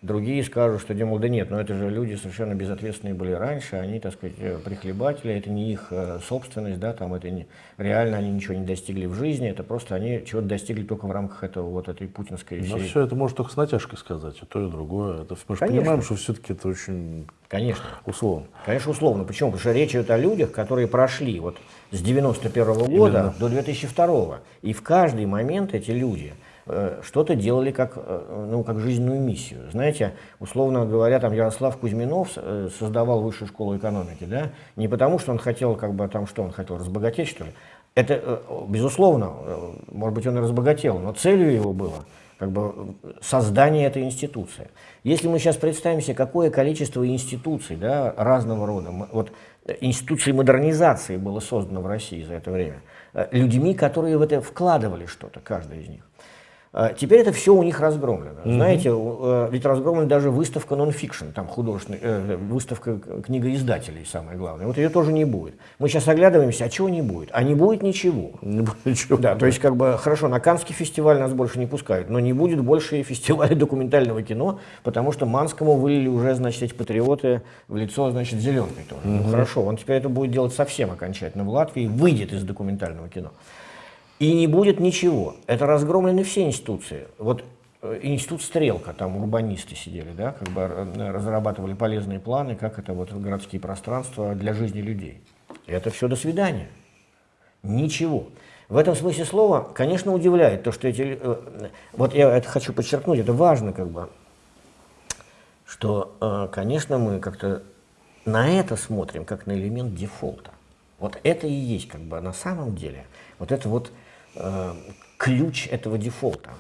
Другие скажут, что, демо, да нет, но это же люди совершенно безответственные были раньше, они, так сказать, э, прихлебатели, это не их э, собственность, да, там это не, реально они ничего не достигли в жизни, это просто они чего-то достигли только в рамках этого вот этой путинской... Но все это можно только с натяжкой сказать, и то, и другое. Это, мы же понимаем, что все-таки это очень Конечно. Условно. Конечно, условно. Почему? Потому что речь идет о людях, которые прошли вот с 91 -го года Именно. до 2002 -го. И в каждый момент эти люди что-то делали как, э, ну, как жизненную миссию. Знаете, условно говоря, там Ярослав Кузьминов э, создавал высшую школу экономики, да, не потому что он хотел, как бы, там, что он хотел, разбогатеть, что ли, это, э, безусловно, э, может быть, он и разбогател, но целью его было как бы создание этой институции. Если мы сейчас представим себе, какое количество институций да, разного рода, вот институций модернизации было создано в России за это время, людьми, которые в это вкладывали что-то, каждый из них. А, теперь это все у них разгромлено. Mm-hmm. Знаете, э, ведь разгромлена даже выставка нон-фикшн, там художественная, э, выставка книгоиздателей, самое главное. Вот ее тоже не будет. Мы сейчас оглядываемся, а чего не будет? А не будет ничего. <laughs> Не будет ничего. Да, то есть как бы хорошо, на Канский фестиваль нас больше не пускают, но не будет больше и фестиваля документального кино, потому что Манскому вылили уже, значит, эти патриоты в лицо, значит, зеленкой тоже. Mm-hmm. Ну хорошо, он теперь это будет делать совсем окончательно в Латвии, выйдет из документального кино. И не будет ничего. Это разгромлены все институции. Вот э, институт Стрелка, там урбанисты сидели, да, как бы э, разрабатывали полезные планы, как это вот городские пространства для жизни людей. Это все до свидания. Ничего. В этом смысле слова, конечно, удивляет то, что эти... Э, вот я это хочу подчеркнуть, это важно как бы, что, конечно, мы как-то на это смотрим как на элемент дефолта. Вот это и есть как бы на самом деле, вот это вот э, ключ этого дефолта.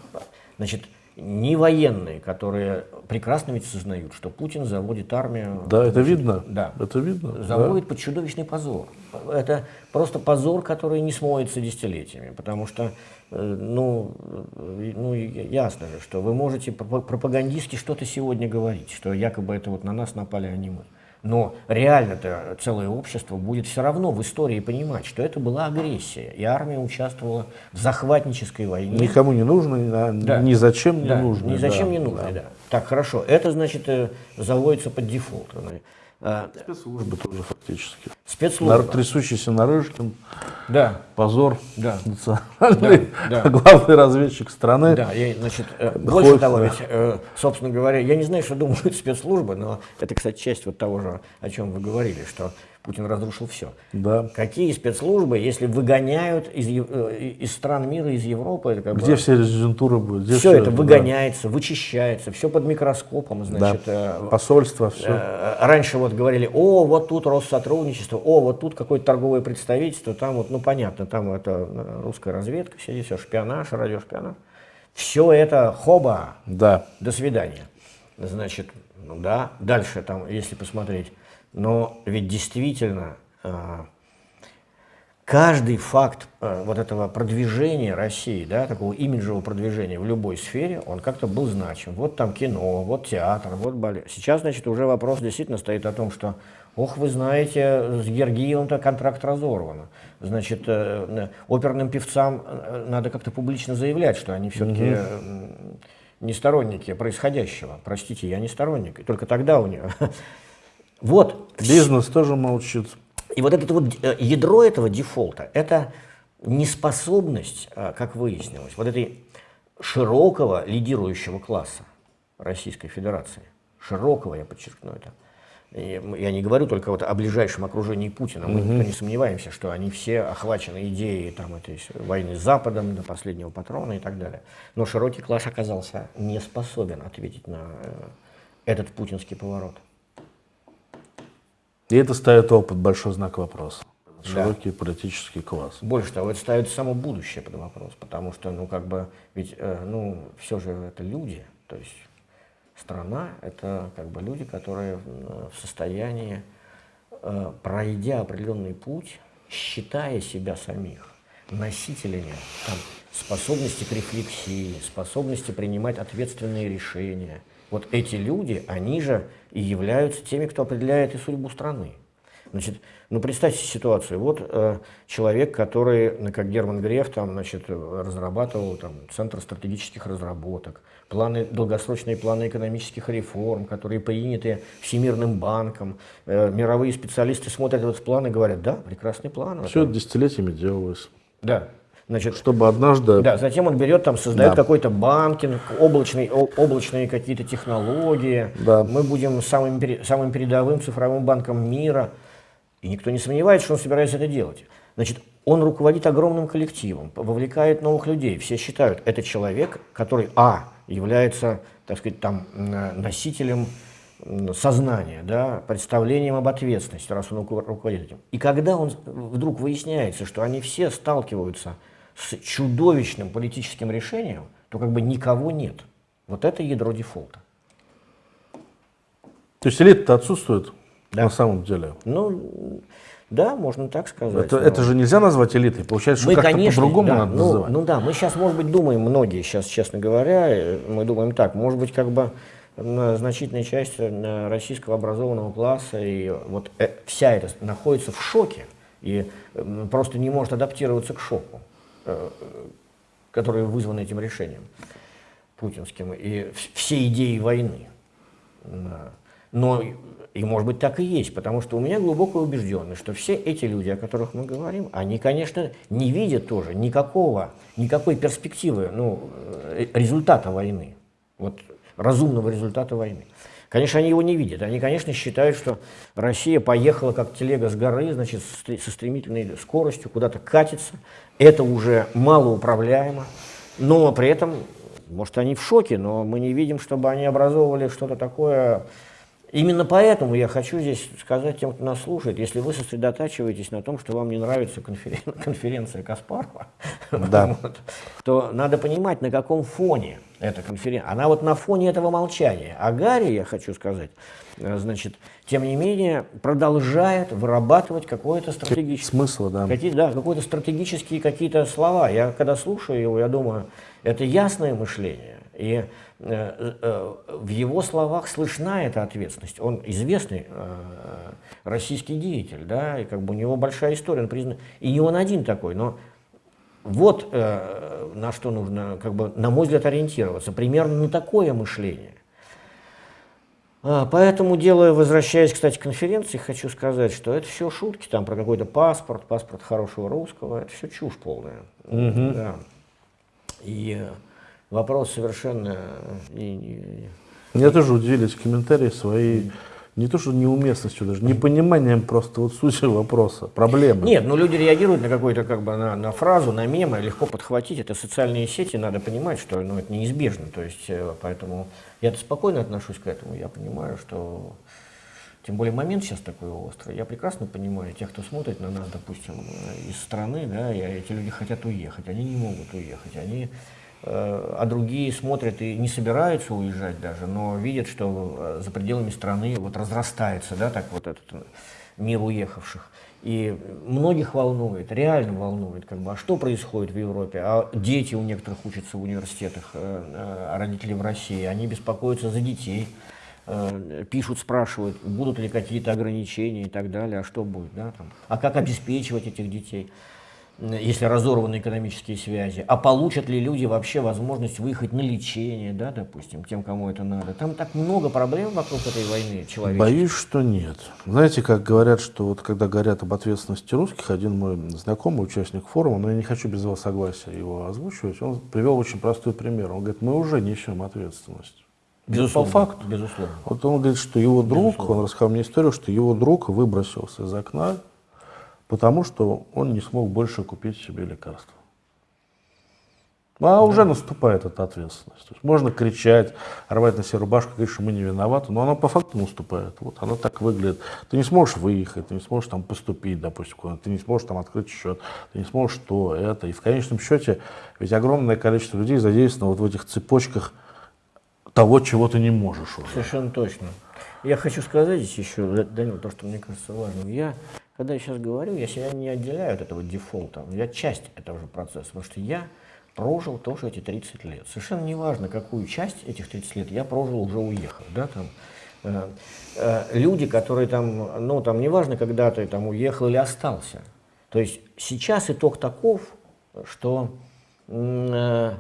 Значит, не военные, которые прекрасно ведь сознают, что Путин заводит армию. Да, это видно. Да. Это видно. Заводит да. под чудовищный позор. Это просто позор, который не смоется десятилетиями, потому что, э, ну, э, ну, ясно же, что вы можете пропагандистски что-то сегодня говорить, что якобы это вот на нас напали, а не мы. Но реально-то целое общество будет все равно в истории понимать, что это была агрессия, и армия участвовала в захватнической войне. Никому не нужно, да. ни зачем не да, нужно. Ни зачем да, не нужно, да. да. Так, хорошо. Это, значит, э, заводится под дефолт. А, Спецслужбы тоже фактически. Спецслужбы. Нар, трясущийся Нарышкин. Да. Позор. Да. Национальный. Да, да. <laughs> Главный разведчик страны. Да, я, значит, э, больше того, ведь, э, собственно говоря, я не знаю, что думают <laughs> спецслужбы, но это, кстати, часть вот того же, о чем вы говорили, что Путин разрушил все. Да. Какие спецслужбы, если выгоняют из, э, из стран мира, из Европы? Это как Где бы, все резидентуры будут? Где все, все это выгоняется, да. вычищается, все под микроскопом. Значит, да. э, Посольство, все. Э, раньше вот говорили, о, вот тут Россотрудничество, о, вот тут какое-то торговое представительство, там вот, ну понятно, там это русская разведка, все все, шпионаж, радиошпионаж. Все это хоба, да. до свидания. Значит, ну да, дальше там, если посмотреть, но ведь действительно а, каждый факт а, вот этого продвижения России, да, такого имиджевого продвижения в любой сфере, он как-то был значим. Вот там кино, вот театр, вот балет. Сейчас, значит, уже вопрос действительно стоит о том, что, ох, вы знаете, с Гергиевым-то контракт разорван. Значит, э, оперным певцам э, надо как-то публично заявлять, что они все-таки угу. не сторонники происходящего. Простите, я не сторонник. И только тогда у него <laughs> вот. Бизнес тоже молчит. И вот это вот э, ядро этого дефолта, это неспособность, э, как выяснилось, вот этой широкого лидирующего класса Российской Федерации, широкого, я подчеркну это, я не говорю только вот о ближайшем окружении Путина, мы угу. не сомневаемся, что они все охвачены идеей там, этой войны с Западом до последнего патрона и так далее. Но широкий класс оказался не способен ответить на э, этот путинский поворот. И это ставит опыт большой знак вопроса. Широкий да. политический класс. Больше того, это ставит само будущее под вопрос, потому что, ну, как бы, ведь, э, ну, все же это люди, то есть страна – это как бы люди, которые в состоянии, э, пройдя определенный путь, считая себя самих носителями там, способности к рефлексии, способности принимать ответственные решения. Вот эти люди, они же и являются теми, кто определяет и судьбу страны. Значит, ну представьте ситуацию. Вот э, человек, который, ну, как Герман Греф, там, значит, разрабатывал там, Центр стратегических разработок, планы, долгосрочные планы экономических реформ, которые приняты Всемирным банком. Э, мировые специалисты смотрят этот план и говорят, да, прекрасный план. Все это десятилетиями делалось. Да, Значит, Чтобы однажды... Да, затем он берет, там, создает да. какой-то банкинг, облачный, облачные какие-то технологии. Да. Мы будем самым, самым передовым цифровым банком мира. И никто не сомневается, что он собирается это делать. Значит, он руководит огромным коллективом, вовлекает новых людей. Все считают, это человек, который, а, является, так сказать, там, носителем сознания, да, представлением об ответственности, раз он руководит этим. И когда он вдруг выясняется, что они все сталкиваются с чудовищным политическим решением, то как бы никого нет. Вот это ядро дефолта. То есть элита отсутствует да. на самом деле? Ну, да, можно так сказать. Это, но... это же нельзя назвать элитой, получается, что как-то по-другому да, надо ну, называть. Ну да, мы сейчас, может быть, думаем, многие сейчас, честно говоря, э, мы думаем так, может быть, как бы значительная часть э, российского образованного класса и вот э, вся эта находится в шоке и просто не может адаптироваться к шоку, который вызван этим решением путинским и все идеи войны. Но и может быть так и есть, потому что у меня глубокая убежденность, что все эти люди, о которых мы говорим, они, конечно, не видят тоже никакого, никакой перспективы, ну, э, результата войны, вот разумного результата войны. Конечно, они его не видят. Они, конечно, считают, что Россия поехала как телега с горы, значит, со стремительной скоростью, куда-то катится. Это уже малоуправляемо. Но при этом, может, они в шоке, но мы не видим, чтобы они образовывали что-то такое Именно поэтому я хочу здесь сказать тем, кто нас слушает, если вы сосредотачиваетесь на том, что вам не нравится конферен <laughs> конференция Каспарова, да. <laughs> вот, то надо понимать, на каком фоне эта конференция. Она вот на фоне этого молчания. А Гарри, я хочу сказать, э, значит, тем не менее, продолжает вырабатывать какой-то стратегический... Смысл, да. Какие, да, какие-то стратегические какие-то слова. Я когда слушаю его, я думаю, это ясное мышление. И Э, э, в его словах слышна эта ответственность. Он известный э, российский деятель, да, и как бы у него большая история, он признан. И не он один такой, но вот на что нужно, как бы, на мой взгляд, ориентироваться. Примерно на такое мышление. А, поэтому, делая, возвращаясь, кстати, к конференции, хочу сказать, что это все шутки, там про какой-то паспорт, паспорт хорошего русского, это все чушь полная. Угу. Да. И вопрос совершенно... Меня тоже удивили эти комментарии свои, не то что неуместностью даже, непониманием просто вот сути вопроса, проблемы. Нет, ну люди реагируют на какую-то как бы на, на фразу, на мемы, легко подхватить. Это социальные сети, надо понимать, что ну, это неизбежно. То есть, э, поэтому я-то спокойно отношусь к этому. Я понимаю, что тем более момент сейчас такой острый. Я прекрасно понимаю тех, кто смотрит на нас, допустим, из страны, да, и эти люди хотят уехать, они не могут уехать, они Э, а другие смотрят и не собираются уезжать даже, но видят, что э, за пределами страны вот разрастается, да, так вот этот э, мир уехавших. И многих волнует, реально волнует, как бы, а что происходит в Европе, а дети у некоторых учатся в университетах, а родители в России, они беспокоятся за детей, пишут, спрашивают, будут ли какие-то ограничения и так далее, а что будет, да, там, а как обеспечивать этих детей если разорваны экономические связи, а получат ли люди вообще возможность выехать на лечение, да, допустим, тем, кому это надо. Там так много проблем вокруг этой войны человеческой. Боюсь, что нет. Знаете, как говорят, что вот когда говорят об ответственности русских, один мой знакомый, участник форума, но я не хочу без его согласия его озвучивать, он привел очень простой пример. Он говорит, мы уже несем ответственность. Безусловно, по факту. Безусловно. Вот он говорит, что его друг, безусловно. он рассказал мне историю, что его друг выбросился из окна потому что он не смог больше купить себе лекарства. А да. уже наступает эта ответственность. То есть можно кричать, рвать на себе рубашку, говорить, что мы не виноваты, но она по факту наступает. Вот она так выглядит. Ты не сможешь выехать, ты не сможешь там поступить, допустим, ты не сможешь там открыть счет, ты не сможешь то, это. И в конечном счете ведь огромное количество людей задействовано вот в этих цепочках того, чего ты не можешь уже. Совершенно точно. Я хочу сказать здесь еще, Данил, то, что мне кажется важным. Я когда я сейчас говорю, я себя не отделяю от этого дефолта, я часть этого же процесса, потому что я прожил тоже эти 30 лет. Совершенно неважно, какую часть этих 30 лет я прожил, уже уехав. Да, там, э, э, люди, которые там, ну там неважно, когда ты там уехал или остался. То есть сейчас итог таков, что, э,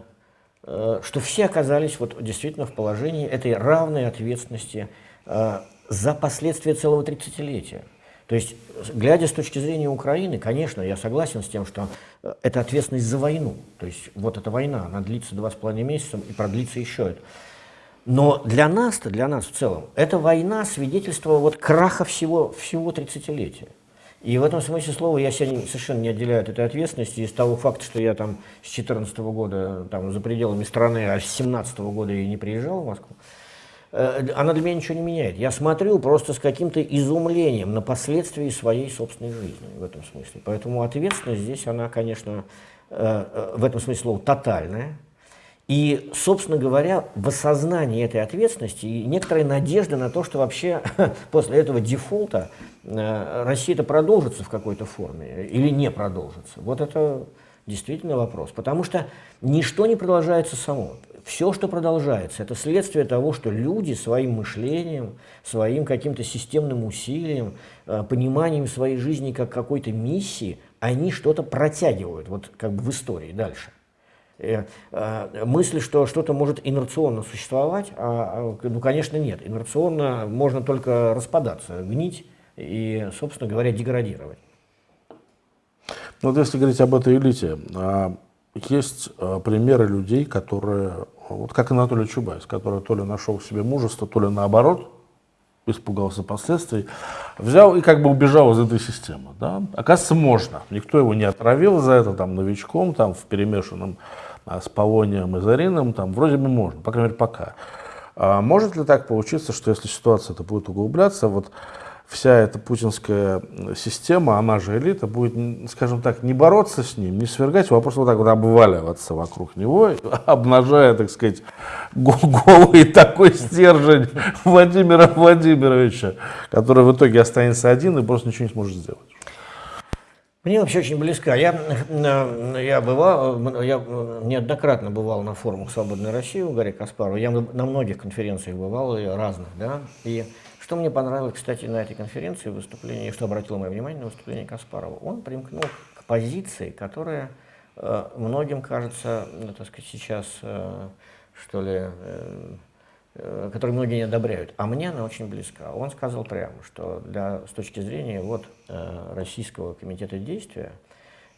э, что все оказались вот действительно в положении этой равной ответственности э, за последствия целого 30-летия. То есть, глядя с точки зрения Украины, конечно, я согласен с тем, что э, это ответственность за войну. То есть, вот эта война, она длится два с половиной месяца и продлится еще это. Но для нас-то, для нас в целом, эта война свидетельство вот краха всего, всего 30-летия. И в этом смысле слова я себя совершенно не отделяю от этой ответственности. Из того факта, что я там с 14 -го года там, за пределами страны, а с 17 -го года я не приезжал в Москву, она для меня ничего не меняет. Я смотрю просто с каким-то изумлением на последствия своей собственной жизни в этом смысле. Поэтому ответственность здесь, она, конечно, э, э, в этом смысле слова тотальная. И, собственно говоря, в осознании этой ответственности и некоторая надежда на то, что вообще <laughs> после этого дефолта Россия это продолжится в какой-то форме или не продолжится. Вот это действительно вопрос. Потому что ничто не продолжается само. Все, что продолжается, это следствие того, что люди своим мышлением, своим каким-то системным усилием, э, пониманием своей жизни как какой-то миссии, они что-то протягивают вот как бы в истории дальше. Э, э, мысль, что что-то может инерционно существовать, а, а, ну, конечно, нет. Инерционно можно только распадаться, гнить и, собственно говоря, деградировать. Ну, вот если говорить об этой элите, а, есть а, примеры людей, которые, вот как Анатолий Чубайс, который то ли нашел в себе мужество, то ли наоборот, испугался последствий, взял и как бы убежал из этой системы. Да? Оказывается, можно. Никто его не отравил за это, там, новичком, там, в перемешанном а, с Полонием и Зарином, там, вроде бы можно, по крайней мере, пока. А может ли так получиться, что если ситуация это будет углубляться, вот вся эта путинская система, она же элита, будет, скажем так, не бороться с ним, не свергать его, а просто вот так вот обваливаться вокруг него, <laughs> обнажая, так сказать, голый такой стержень <laughs> Владимира Владимировича, который в итоге останется один и просто ничего не сможет сделать. Мне вообще очень близка. Я, я, бывал, я неоднократно бывал на форумах «Свободной России» у Гарри Каспарова. Я на многих конференциях бывал, разных, да, и что мне понравилось, кстати, на этой конференции выступление, что обратило мое внимание на выступление Каспарова, он примкнул к позиции, которая э, многим кажется, ну, так сказать, сейчас, э, что ли, э, э, которую многие не одобряют, а мне она очень близка. Он сказал прямо, что для, с точки зрения вот, э, Российского комитета действия,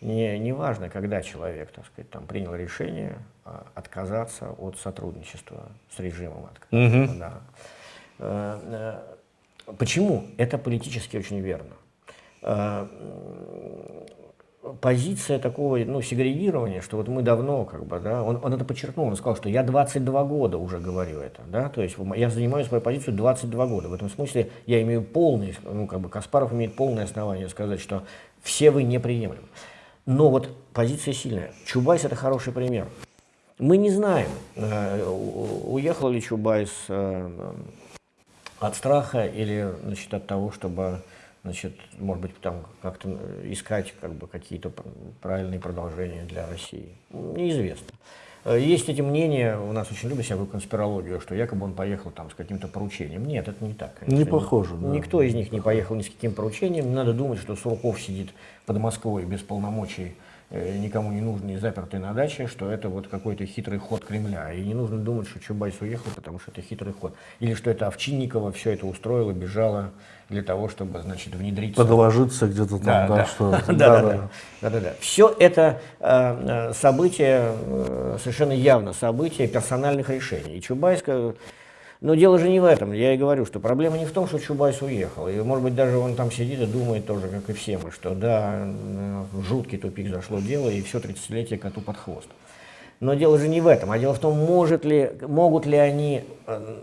не, не важно, когда человек, так сказать, там, принял решение э, отказаться от сотрудничества с режимом. Угу. Да. Э, э, Почему? Это политически очень верно. А, позиция такого ну, сегрегирования, что вот мы давно, как бы, да, он, он это подчеркнул, он сказал, что я 22 года уже говорю это, да, то есть я занимаю свою позицию 22 года. В этом смысле я имею полный, ну, как бы Каспаров имеет полное основание сказать, что все вы неприемлемы. Но вот позиция сильная. Чубайс – это хороший пример. Мы не знаем, э, уехал ли Чубайс э, от страха или значит, от того, чтобы значит, может быть, там как-то искать как бы, какие-то правильные продолжения для России. Неизвестно. Э, есть эти мнения, у нас очень любят всякую конспирологию, что якобы он поехал там с каким-то поручением. Нет, это не так. Конечно. Не похоже. Да. Никто из них не поехал ни с каким поручением. Не надо думать, что Сурков сидит под Москвой без полномочий Э, никому не нужный, запертый на даче, что это вот какой-то хитрый ход Кремля. И не нужно думать, что Чубайс уехал, потому что это хитрый ход. Или что это Овсянникова все это устроила, бежала для того, чтобы, значит, внедриться. Подложиться где-то там, да, да, да, что... <laughs> Да, да, да. да, да, да. Все это э, э события, э, совершенно явно события персональных решений. И Чубайс но дело же не в этом. Я и говорю, что проблема не в том, что Чубайс уехал. И, может быть, даже он там сидит и думает тоже, как и все мы, что да, жуткий тупик зашло дело, и все 30-летие коту под хвост. Но дело же не в этом, а дело в том, может ли, могут ли они э,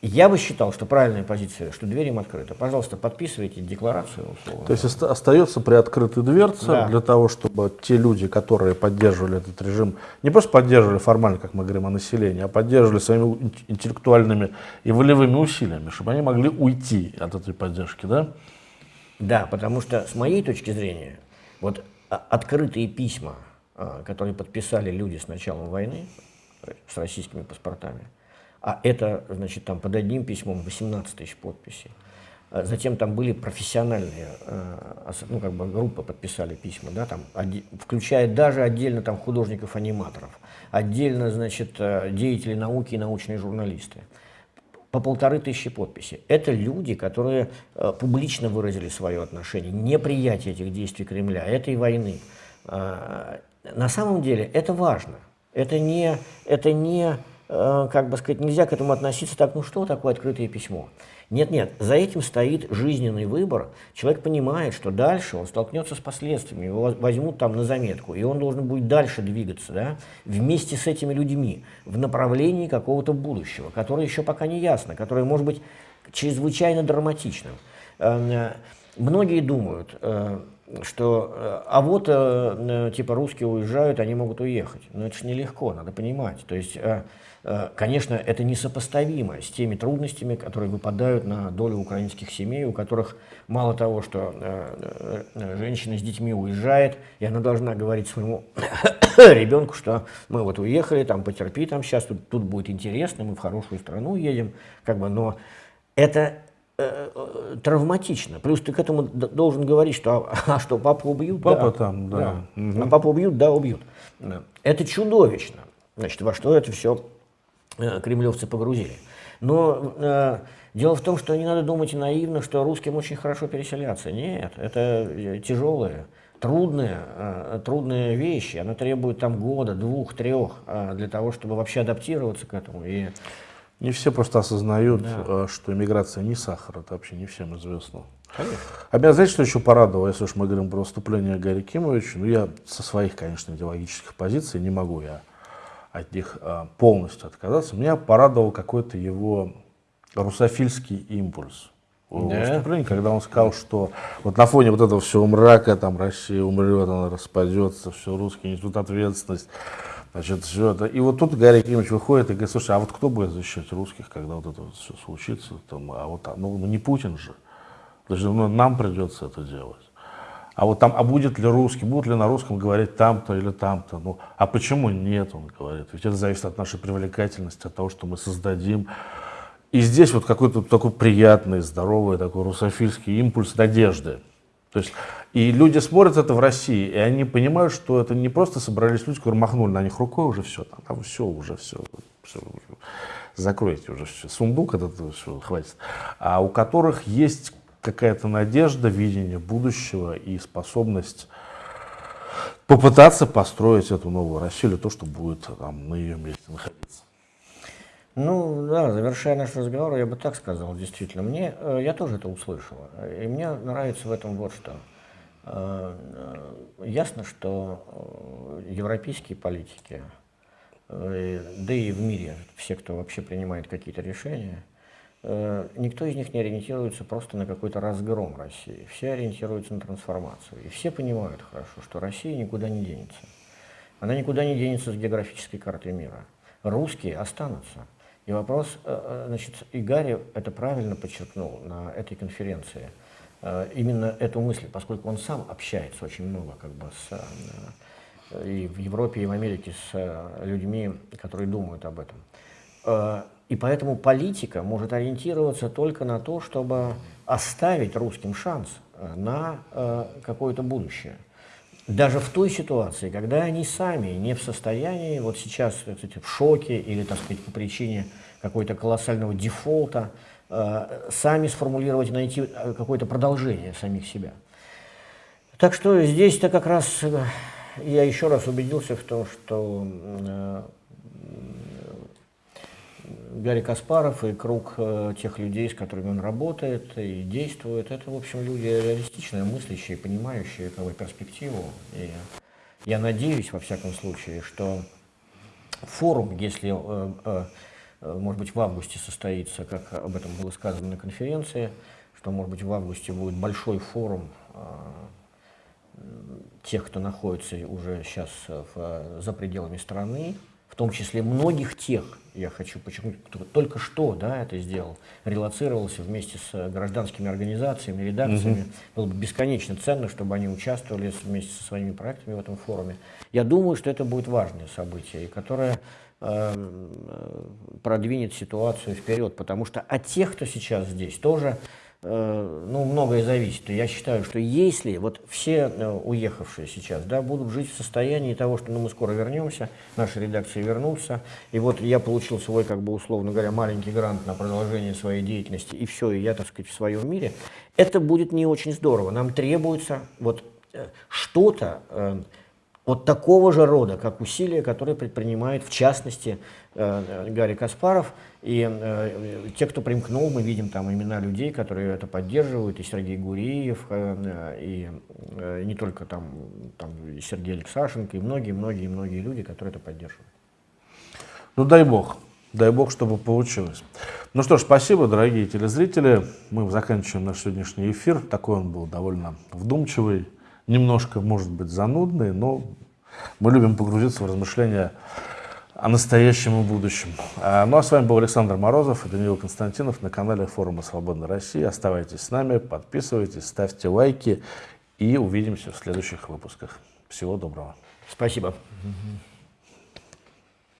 я бы считал, что правильная позиция, что дверь им открыта. Пожалуйста, подписывайте декларацию. Условно. То есть остается приоткрытой дверца да. для того, чтобы те люди, которые поддерживали этот режим, не просто поддерживали формально, как мы говорим о населении, а поддерживали своими интеллектуальными и волевыми усилиями, чтобы они могли уйти от этой поддержки, да? Да, потому что с моей точки зрения, вот а, открытые письма, а, которые подписали люди с началом войны, с российскими паспортами, а это, значит, там под одним письмом 18 тысяч подписей. А затем там были профессиональные, э, ну, как бы группы подписали письма, да, там, включая даже отдельно там художников-аниматоров, отдельно, значит, э, деятели науки и научные журналисты. По полторы тысячи подписей. Это люди, которые э, публично выразили свое отношение, неприятие этих действий Кремля, этой войны. На самом деле это важно. Это не, это не как бы сказать, нельзя к этому относиться так, ну что такое открытое письмо? Нет-нет, за этим стоит жизненный выбор. Человек понимает, что дальше он столкнется с последствиями, его возьмут там на заметку, и он должен будет дальше двигаться, да, вместе с этими людьми, в направлении какого-то будущего, которое еще пока не ясно, которое может быть чрезвычайно драматичным. Эм, э, многие думают, э, что э, а вот типа русские уезжают, они могут уехать. Но это же нелегко, надо понимать. То есть Э, конечно, это несопоставимо с теми трудностями, которые выпадают на долю украинских семей, у которых мало того, что э, э, женщина с детьми уезжает, и она должна говорить своему <coughs> ребенку, что мы вот уехали, там потерпи, там сейчас тут, тут будет интересно, мы в хорошую страну едем, как бы, но это травматично. Плюс ты к этому должен говорить, что, а, а что, папу убьют? Папа да. там, да. да. Угу. А папу убьют? Да, убьют. Это чудовищно. Значит, во что это все Э, кремлевцы погрузили. Но э, дело в том, что не надо думать наивно, что русским очень хорошо переселяться. Нет, это э, тяжелые, трудные, э, трудные вещи. Она требует там года, двух, трех э, для того, чтобы вообще адаптироваться к этому. И... Не все просто осознают, да. Э, что иммиграция не сахар, это вообще не всем известно. Конечно. А меня, знаете, что еще порадовало, если уж мы говорим про выступление Гарри Кимовича, ну я со своих, конечно, идеологических позиций не могу я от них а, полностью отказаться. Меня порадовал какой-то его русофильский импульс. Да. когда он сказал, что вот на фоне вот этого всего мрака, там Россия умрет, она распадется, все, русские несут ответственность, значит, все это. И вот тут Гарри Кимович выходит и говорит, слушай, а вот кто будет защищать русских, когда вот это вот все случится, там, а вот, ну, ну не Путин же, даже ну, нам придется это делать. А вот там, а будет ли русский, будут ли на русском говорить там-то или там-то? Ну, а почему нет, он говорит. Ведь это зависит от нашей привлекательности, от того, что мы создадим. И здесь вот какой-то такой приятный, здоровый, такой русофильский импульс надежды. То есть, и люди смотрят это в России, и они понимают, что это не просто собрались люди, которые махнули на них рукой, уже все, там, там все, уже все, все закройте уже все, сундук этот, все, хватит. А у которых есть какая-то надежда, видение будущего и способность попытаться построить эту новую Россию, или то, что будет там, на ее месте находиться. Ну да, завершая наш разговор, я бы так сказал, действительно. Мне, э, я тоже это услышал. И мне нравится в этом вот что. Э, э, ясно, что европейские политики, да и в мире все, кто вообще принимает какие-то решения, никто из них не ориентируется просто на какой-то разгром России. Все ориентируются на трансформацию. И все понимают хорошо, что Россия никуда не денется. Она никуда не денется с географической карты мира. Русские останутся. И вопрос, э, э, значит, и Гарри это правильно подчеркнул на этой конференции, именно эту мысль, поскольку он сам общается очень много как бы с, и в Европе, и в Америке с людьми, которые думают об этом. И поэтому политика может ориентироваться только на то, чтобы оставить русским шанс э, на э, какое-то будущее. Даже в той ситуации, когда они сами не в состоянии, вот сейчас кстати, в шоке или, так сказать, по причине какой-то колоссального дефолта, э, сами сформулировать, найти какое-то продолжение самих себя. Так что здесь-то как раз я еще раз убедился в том, что Гарри Каспаров и круг э, тех людей, с которыми он работает и действует, это, в общем, люди реалистичные, мыслящие, понимающие как перспективу. И я надеюсь, во всяком случае, что форум, если, э, э, может быть, в августе состоится, как об этом было сказано на конференции, что, может быть, в августе будет большой форум тех, кто находится уже сейчас в, за пределами страны, в том числе многих тех, я хочу подчеркнуть, кто только что да, это сделал, релацировался вместе с гражданскими организациями, редакциями. Угу. Было бы бесконечно ценно, чтобы они участвовали вместе со своими проектами в этом форуме. Я думаю, что это будет важное событие, которое э, продвинет ситуацию вперед, потому что от тех, кто сейчас здесь, тоже Э, ну, многое зависит. Я считаю, что если вот все э, уехавшие сейчас да, будут жить в состоянии того, что ну, мы скоро вернемся, наши редакции вернутся, и вот я получил свой, как бы условно говоря, маленький грант на продолжение своей деятельности, и все, и я, так сказать, в своем мире, это будет не очень здорово. Нам требуется вот э, что-то вот такого же рода, как усилия, которые предпринимает, в частности, э, Гарри Каспаров. И э, те, кто примкнул, мы видим там имена людей, которые это поддерживают, и Сергей Гуриев, э, и не только там, там Сергей Алексашенко, и многие-многие-многие люди, которые это поддерживают. Ну дай бог, дай бог, чтобы получилось. Ну что ж, спасибо, дорогие телезрители. Мы заканчиваем наш сегодняшний эфир. Такой он был довольно вдумчивый, немножко, может быть, занудный, но мы любим погрузиться в размышления о настоящем и будущем. А, ну а с вами был Александр Морозов и Даниил Константинов на канале Форума Свободной России. Оставайтесь с нами, подписывайтесь, ставьте лайки и увидимся в следующих выпусках. Всего доброго. Спасибо.